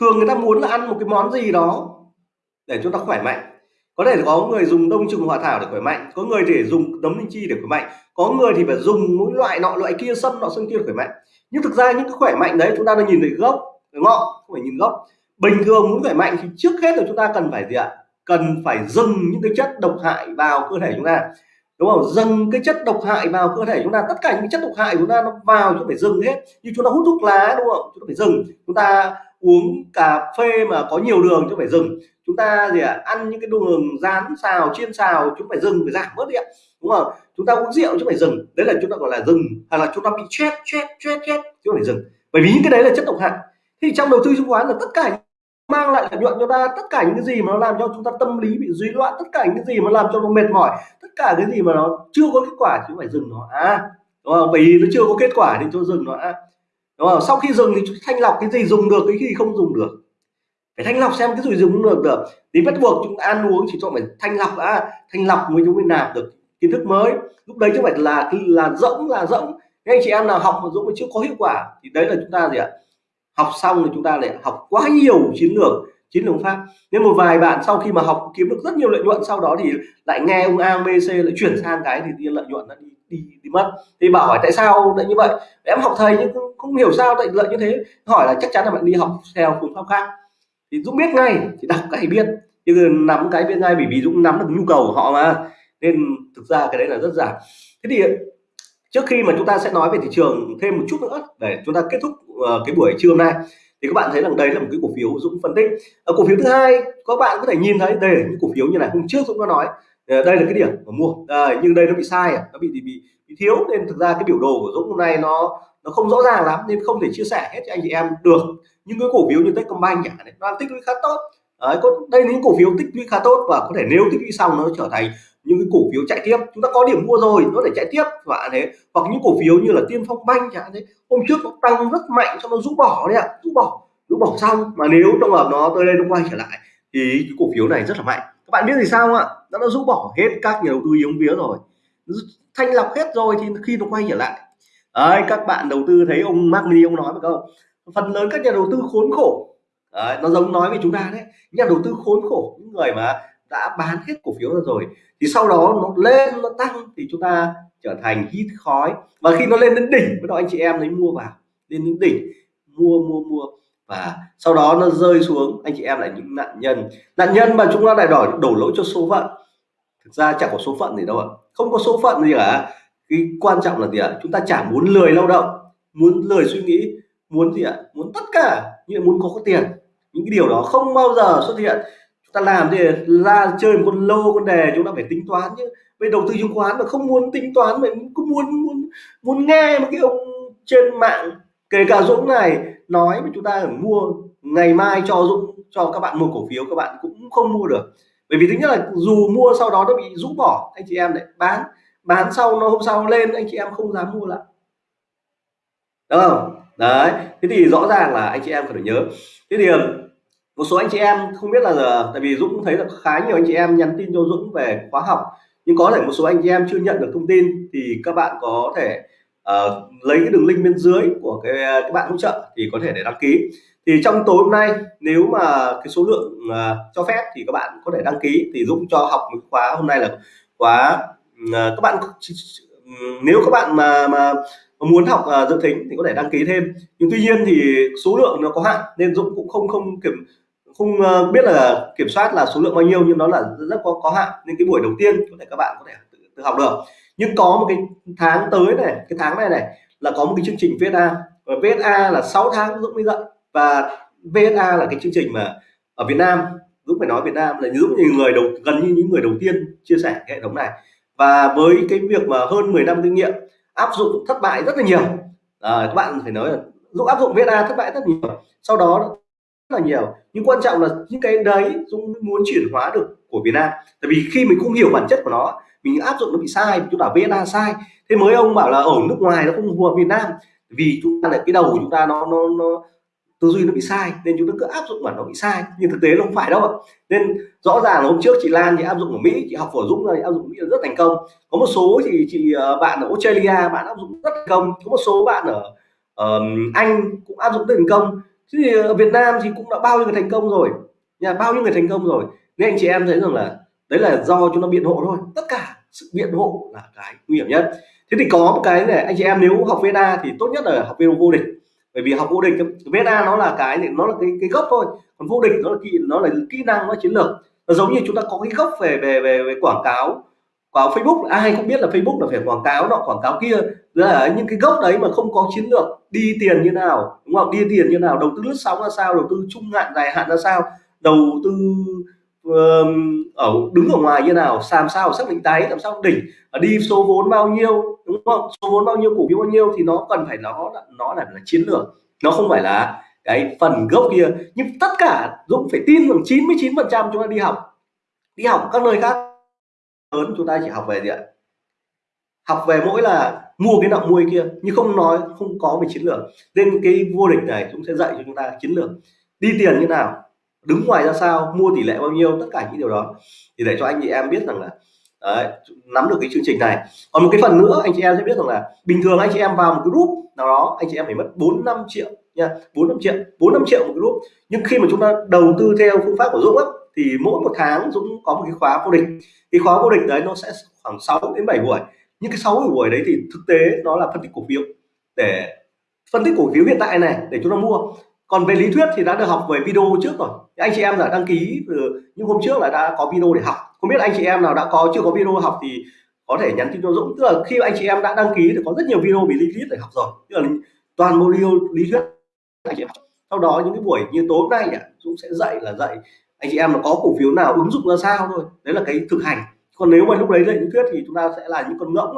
thường người ta muốn là ăn một cái món gì đó để chúng ta khỏe mạnh có thể có người dùng đông trùng hòa thảo để khỏe mạnh, có người để dùng nấm linh chi để khỏe mạnh, có người thì phải dùng mỗi loại nọ, loại kia, sâm nọ, sâm kia để khỏe mạnh. Nhưng thực ra những cái khỏe mạnh đấy chúng ta đang nhìn thấy gốc ngọn, không phải nhìn gốc. Bình thường muốn khỏe mạnh thì trước hết là chúng ta cần phải gì ạ? Cần phải dừng những cái chất độc hại vào cơ thể chúng ta. Đúng không? Dừng cái chất độc hại vào cơ thể chúng ta. Tất cả những chất độc hại của chúng ta nó vào chúng ta phải dừng hết. Như chúng ta hút thuốc lá, đúng không? Chúng ta phải dừng chúng ta uống cà phê mà có nhiều đường, chúng phải dừng chúng ta gì ạ? À, ăn những cái đường rán xào chiên xào chúng phải dừng phải giảm bớt đi ạ. Đúng không? Chúng ta uống rượu chúng phải dừng. Đấy là chúng ta gọi là dừng. Hay là chúng ta bị chết chết chết chết chúng phải dừng. Bởi vì những cái đấy là chất độc hại. Thì trong đầu tư chứng khoán là tất cả mang lại lợi nhuận cho ta tất cả những cái gì mà nó làm cho chúng ta tâm lý bị rối loạn tất cả những cái gì mà làm cho nó mệt mỏi tất cả cái gì mà nó chưa có kết quả thì phải dừng nó. À đúng không? Bởi vì nó chưa có kết quả thì cho dừng nó. À đúng không? Sau khi dừng thì thanh lọc cái gì dùng được cái gì không dùng được phải thanh lọc xem cái rủi dùng được được. Thì bắt buộc chúng ta ăn uống chỉ cho phải thanh lọc đã thanh lọc mới chúng mới nạp được kiến thức mới. Lúc đấy chứ phải là là rỗng là rỗng. Anh chị em nào học mà dũng mà chưa có hiệu quả thì đấy là chúng ta gì ạ? Học xong thì chúng ta lại học quá nhiều chiến lược chiến lược pháp. Nên một vài bạn sau khi mà học kiếm được rất nhiều lợi nhuận sau đó thì lại nghe ông A B C lại chuyển sang cái thì lợi nhuận nó đi đi đi mất. Thì bảo hỏi tại sao lại như vậy? Em học thầy nhưng không, không hiểu sao lại lợi như thế. Hỏi là chắc chắn là bạn đi học theo phương pháp khác thì dũng biết ngay thì đọc cái biết. Chứ nắm cái biết ngay bởi vì dũng nắm được nhu cầu của họ mà. Nên thực ra cái đấy là rất giả. Thế thì trước khi mà chúng ta sẽ nói về thị trường thêm một chút nữa để chúng ta kết thúc uh, cái buổi trưa hôm nay thì các bạn thấy rằng đây là một cái cổ phiếu Dũng phân tích. Ở cổ phiếu thứ hai các bạn có thể nhìn thấy đây là những cổ phiếu như này hôm trước Dũng có nói. Ờ, đây là cái điểm mà mua. À, nhưng đây nó bị sai à, nó bị bị, bị thiếu. Nên thực ra cái biểu đồ của Dũng hôm nay nó nó không rõ ràng lắm nên không thể chia sẻ hết cho anh chị em được. Những cái cổ phiếu như Techcombank chẳng hạn nó tích lũy khá tốt. Đấy, có đây là những cổ phiếu tích lũy khá tốt và có thể nếu tích lũy xong nó trở thành những cái cổ phiếu chạy tiếp. Chúng ta có điểm mua rồi nó để chạy tiếp và thế. Hoặc những cổ phiếu như là tiên phong banh chẳng thế hôm trước nó tăng rất mạnh cho nó rũ bỏ đấy ạ rũ bỏ rũ bỏ xong. Mà nếu trong hợp nó tới đây nó quay trở lại thì cái cổ phiếu này rất là mạnh. Các bạn biết thì sao ạ? Nó đã rũ bỏ hết các nhà đầu tư yếu vía rồi. Thanh lọc hết rồi thì khi nó quay trở lại đấy, các bạn đầu tư thấy ông Mark Mini ông nói một câu phần lớn các nhà đầu tư khốn khổ. Đấy, nó giống nói với chúng ta đấy nhà đầu tư khốn khổ những người mà đã bán hết cổ phiếu ra rồi thì sau đó nó lên nó tăng thì chúng ta trở thành hít khói. Và khi nó lên đến đỉnh với đó anh chị em lấy mua vào lên đến đỉnh mua mua mua. Và sau đó nó rơi xuống anh chị em lại những nạn nhân. Nạn nhân mà chúng ta lại đòi đổ lỗi cho số phận. Thực ra chẳng có số phận gì đâu ạ. Không có số phận gì cả cái quan trọng là gì ạ? Chúng ta chả muốn lười lao động muốn lười suy nghĩ muốn gì ạ? Muốn tất cả nhưng muốn có, có tiền. Những cái điều đó không bao giờ xuất hiện. Ta làm thì ra chơi một con lô con đề chúng ta phải tính toán chứ. Về đầu tư chứng khoán mà không muốn tính toán mà cũng muốn muốn muốn nghe một cái ông trên mạng kể cả Dũng này nói với chúng ta phải mua ngày mai cho Dũng cho các bạn mua cổ phiếu các bạn cũng không mua được. Bởi vì thứ nhất là dù mua sau đó nó bị rũ bỏ anh chị em lại bán bán sau nó hôm sau lên anh chị em không dám mua lại. Đúng không? Đấy thế thì rõ ràng là anh chị em phải nhớ. Thế thì um, một số anh chị em không biết là giờ tại vì Dũng cũng thấy là khá nhiều anh chị em nhắn tin cho Dũng về khóa học nhưng có thể một số anh chị em chưa nhận được thông tin thì các bạn có thể uh, lấy cái đường link bên dưới của cái các bạn hỗ trợ thì có thể để đăng ký. Thì trong tối hôm nay nếu mà cái số lượng uh, cho phép thì các bạn có thể đăng ký. Thì Dũng cho học một khóa hôm nay là khóa À, các bạn nếu các bạn mà mà muốn học uh, dự thính thì có thể đăng ký thêm. Nhưng tuy nhiên thì số lượng nó có hạn nên Dũng cũng không không kiểm không uh, biết là kiểm soát là số lượng bao nhiêu nhưng nó là rất có có hạn. Nên cái buổi đầu tiên có thể các bạn có thể tự, tự học được. Nhưng có một cái tháng tới này cái tháng này này là có một cái chương trình VSA và VSA là 6 tháng Dũng mới dạy. Và VSA là cái chương trình mà ở Việt Nam Dũng phải nói Việt Nam là Dũng như người đầu gần như những người đầu tiên chia sẻ cái hệ thống này và với cái việc mà hơn 10 năm kinh nghiệm áp dụng thất bại rất là nhiều. À, các bạn phải nói là Dũng áp dụng VSA thất bại rất nhiều sau đó rất là nhiều. Nhưng quan trọng là những cái đấy Dũng muốn chuyển hóa được của Việt Nam. Tại vì khi mình không hiểu bản chất của nó mình áp dụng nó bị sai chúng ta VSA sai. Thế mới ông bảo là ở nước ngoài nó không phù hợp Việt Nam. Vì chúng ta là cái đầu của chúng ta nó nó, nó tư duy nó bị sai nên chúng ta cứ áp dụng mà nó bị sai. Nhưng thực tế nó không phải đâu nên rõ ràng là hôm trước chị Lan thì áp dụng ở Mỹ chị học phổ Dũng rồi áp dụng ở Mỹ rất thành công. Có một số thì chị ờ, bạn ở Australia bạn áp dụng rất thành công. Có một số bạn ở um, Anh cũng áp dụng thành công. Chứ thì ở Việt Nam thì cũng đã bao nhiêu người thành công rồi. Nhà bao nhiêu người thành công rồi. Nên anh chị em thấy rằng là đấy là do chúng nó biện hộ thôi. Tất cả sự biện hộ là cái nguy hiểm nhất. Thế thì có một cái này anh chị em nếu học VNA thì tốt nhất là học video vô địch bởi vì học vô địch VSA nó là cái nó là cái cái gốc thôi. Còn vô địch nó là kỹ nó là kỹ năng nó chiến lược. Nó giống như chúng ta có cái gốc về về về, về quảng cáo vào Facebook. Ai cũng biết là Facebook là phải quảng cáo nọ quảng cáo kia. Là những cái gốc đấy mà không có chiến lược đi tiền như nào đúng không? Đi tiền như nào đầu tư lướt sóng ra sao đầu tư trung hạn dài hạn ra sao đầu tư ở đứng ở ngoài như nào làm sao xác định đáy làm sao đỉnh à, đi số vốn bao nhiêu đúng không? Số vốn bao nhiêu cổ phiếu bao nhiêu thì nó cần phải nó nó là, là chiến lược nó không phải là cái phần gốc kia. Nhưng tất cả Dũng phải tin rằng 99 phần trăm chúng ta đi học đi học các nơi khác lớn chúng ta chỉ học về gì ạ? Học về mỗi là mua cái nọ mua cái kia nhưng không nói không có về chiến lược. Nên cái vô địch này cũng sẽ dạy cho chúng ta chiến lược. Đi tiền như nào đứng ngoài ra sao mua tỷ lệ bao nhiêu tất cả những điều đó. Thì để cho anh chị em biết rằng là đấy, nắm được cái chương trình này. Còn một cái phần nữa anh chị em sẽ biết rằng là bình thường anh chị em vào một cái group nào đó anh chị em phải mất 4 5 triệu nha 4 5 triệu 4 5 triệu một cái group. Nhưng khi mà chúng ta đầu tư theo phương pháp của Dũng á, thì mỗi một tháng Dũng có một cái khóa vô địch. Cái khóa vô địch đấy nó sẽ khoảng 6 đến 7 buổi. Những cái 6 buổi đấy thì thực tế nó là phân tích cổ phiếu. Để phân tích cổ phiếu hiện tại này để chúng ta mua còn về lý thuyết thì đã được học về video trước rồi. Anh chị em đã đăng ký từ những hôm trước là đã có video để học. Không biết anh chị em nào đã có, chưa có video học thì có thể nhắn tin cho Dũng. Tức là khi anh chị em đã đăng ký thì có rất nhiều video về lý thuyết để học rồi. Tức là toàn bộ video lý thuyết anh chị em sau đó những cái buổi như tối nay nhỉ, Dũng sẽ dạy là dạy anh chị em là có cổ phiếu nào ứng dụng ra sao thôi. Đấy là cái thực hành. Còn nếu mà lúc đấy dạy lý thuyết thì chúng ta sẽ là những con ngỗng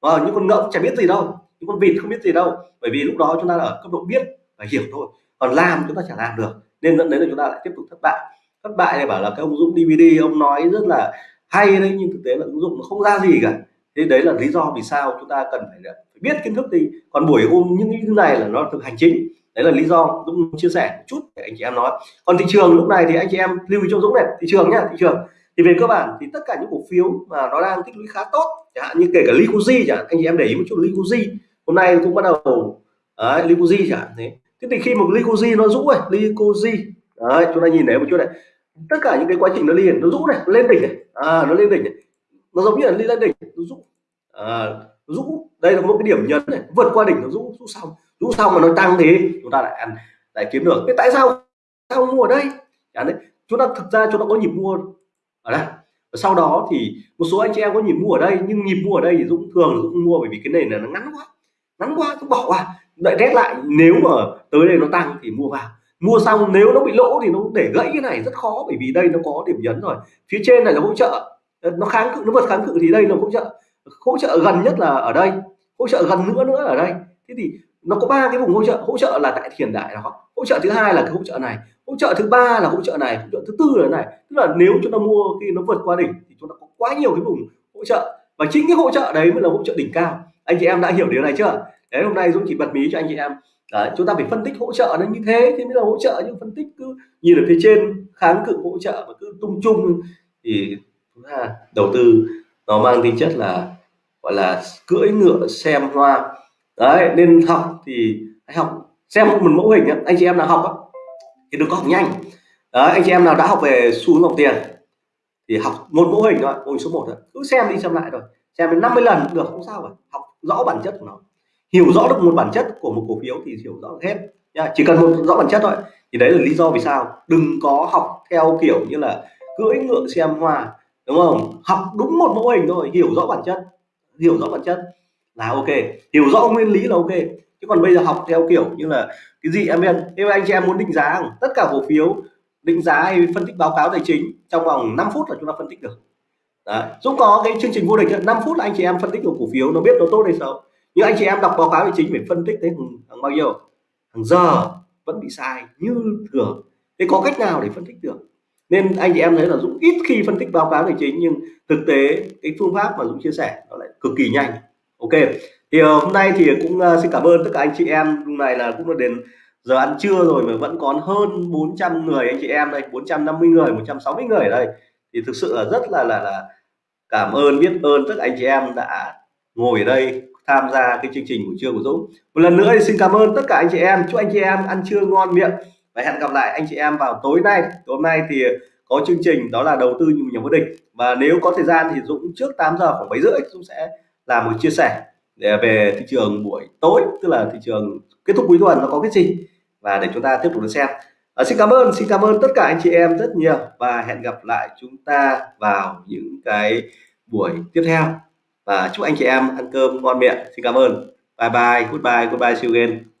và ờ, những con ngỗng chả biết gì đâu. Những con vịt không biết gì đâu. Bởi vì lúc đó chúng ta ở cấp độ biết và hiểu thôi còn làm chúng ta chẳng làm được nên dẫn đến là chúng ta lại tiếp tục thất bại. Thất bại này bảo là cái ông Dũng DVD ông nói rất là hay đấy nhưng thực tế là ứng dụng nó không ra gì cả. Thế đấy là lý do vì sao chúng ta cần phải, phải biết kiến thức đi. Còn buổi hôm những cái này là nó thực hành chính. Đấy là lý do Dũng chia sẻ một chút để anh chị em nói. Còn thị trường lúc này thì anh chị em lưu ý cho Dũng này thị trường nhá thị trường. Thì về cơ bản thì tất cả những cổ phiếu mà nó đang tích lũy khá tốt chẳng hạn như kể cả Liquidzy chẳng anh chị em để ý một chút Liquidzy hôm nay cũng bắt đầu đấy, Liquidzy chẳng thế thế thì khi một glycogen nó rũ này glycogen đấy chúng ta nhìn thấy một chút này. Tất cả những cái quá trình nó liền nó rũ này nó lên đỉnh này. À nó lên đỉnh này. Nó giống như là lên đỉnh nó rũ. À, nó rũ. Đây là một cái điểm nhấn này vượt qua đỉnh nó rũ rũ xong. Rũ xong mà nó tăng thì chúng ta lại ăn lại kiếm được. Thế tại sao sao mua ở đây? Đấy chúng ta thực ra chúng ta có nhịp mua. Ở đây. Và sau đó thì một số anh chị em có nhịp mua ở đây nhưng nhịp mua ở đây thì Dũng thường Dũng mua bởi vì cái nền này nó ngắn quá. Ngắn quá cứ bỏ qua đợi test lại, nếu mà tới đây nó tăng thì mua vào. Mua xong nếu nó bị lỗ thì nó để gãy cái này, rất khó, bởi vì đây nó có điểm nhấn rồi. Phía trên này là hỗ trợ. Ờ, nó kháng cự, nó vượt kháng cự thì đây là hỗ trợ. Hỗ trợ gần nhất là ở đây, hỗ trợ gần nữa nữa ở đây. Thế thì nó có ba cái vùng hỗ trợ. Hỗ trợ là tại hiện đại đó. Hỗ trợ thứ hai là cái hỗ trợ này. Hỗ trợ thứ ba là hỗ trợ này, hỗ trợ thứ tư là này. Tức là nếu chúng ta mua khi nó vượt qua đỉnh thì chúng ta có quá nhiều cái vùng hỗ trợ. Và chính cái hỗ trợ đấy mới là hỗ trợ đỉnh cao. Anh chị em đã hiểu điều này chưa? Thế hôm nay dũng chỉ bật mí cho anh chị em. Đấy, chúng ta phải phân tích hỗ trợ nó như thế thì mới là hỗ trợ nhưng phân tích cứ nhìn ở phía trên kháng cự hỗ trợ mà cứ tung chung. Thì chúng đầu tư nó mang tính chất là gọi là cưỡi ngựa xem hoa. Đấy nên học thì hãy học xem một mẫu hình anh chị em nào học thì đừng có học nhanh. Đấy anh chị em nào đã học về xu hướng dòng tiền thì học một mẫu hình thôi mẫu hình số 1 thôi. Cứ xem đi xem lại rồi xem đến 50 lần được không sao cả. Học rõ bản chất của nó hiểu rõ được một bản chất của một cổ phiếu thì hiểu rõ hết. Nha, chỉ cần một rõ bản chất thôi. Thì đấy là lý do vì sao đừng có học theo kiểu như là cưỡi ngựa xem hoa, đúng không? Học đúng một mẫu hình thôi, hiểu rõ bản chất, hiểu rõ bản chất là ok. Hiểu rõ nguyên lý là ok. Chứ còn bây giờ học theo kiểu như là cái gì em em nếu anh chị em muốn định giá tất cả cổ phiếu định giá hay phân tích báo cáo tài chính trong vòng 5 phút là chúng ta phân tích được. Đấy. Dũng có cái chương trình vô địch 5 phút là anh chị em phân tích được cổ phiếu, nó biết nó tốt hay xấu nhưng anh chị em đọc báo cáo tài chính phải phân tích tới hàng bao nhiêu? Hàng giờ vẫn bị sai như thường. Thế có cách nào để phân tích được? Nên anh chị em thấy là Dũng ít khi phân tích báo cáo tài chính nhưng thực tế cái phương pháp mà Dũng chia sẻ nó lại cực kỳ nhanh. Ok thì uh, hôm nay thì cũng uh, xin cảm ơn tất cả anh chị em. Hôm nay là cũng là đến giờ ăn trưa rồi mà vẫn còn hơn 400 người anh chị em đây 450 người 160 người ở đây. Thì thực sự là rất là là là cảm ơn biết ơn tất cả anh chị em đã ngồi ở đây tham gia cái chương trình buổi trưa của Dũng. Một lần nữa thì xin cảm ơn tất cả anh chị em. Chúc anh chị em ăn trưa ngon miệng và hẹn gặp lại anh chị em vào tối nay. Tối nay thì có chương trình đó là đầu tư như nhà vô địch. Và nếu có thời gian thì Dũng trước 8 giờ khoảng 7 rưỡi Dũng sẽ làm một chia sẻ để về thị trường buổi tối tức là thị trường kết thúc cuối tuần nó có cái gì. Và để chúng ta tiếp tục được xem. À, xin cảm ơn xin cảm ơn tất cả anh chị em rất nhiều. Và hẹn gặp lại chúng ta vào những cái buổi tiếp theo và chúc anh chị em ăn cơm ngon miệng. Xin cảm ơn. Bye bye. Goodbye. Goodbye. See you again.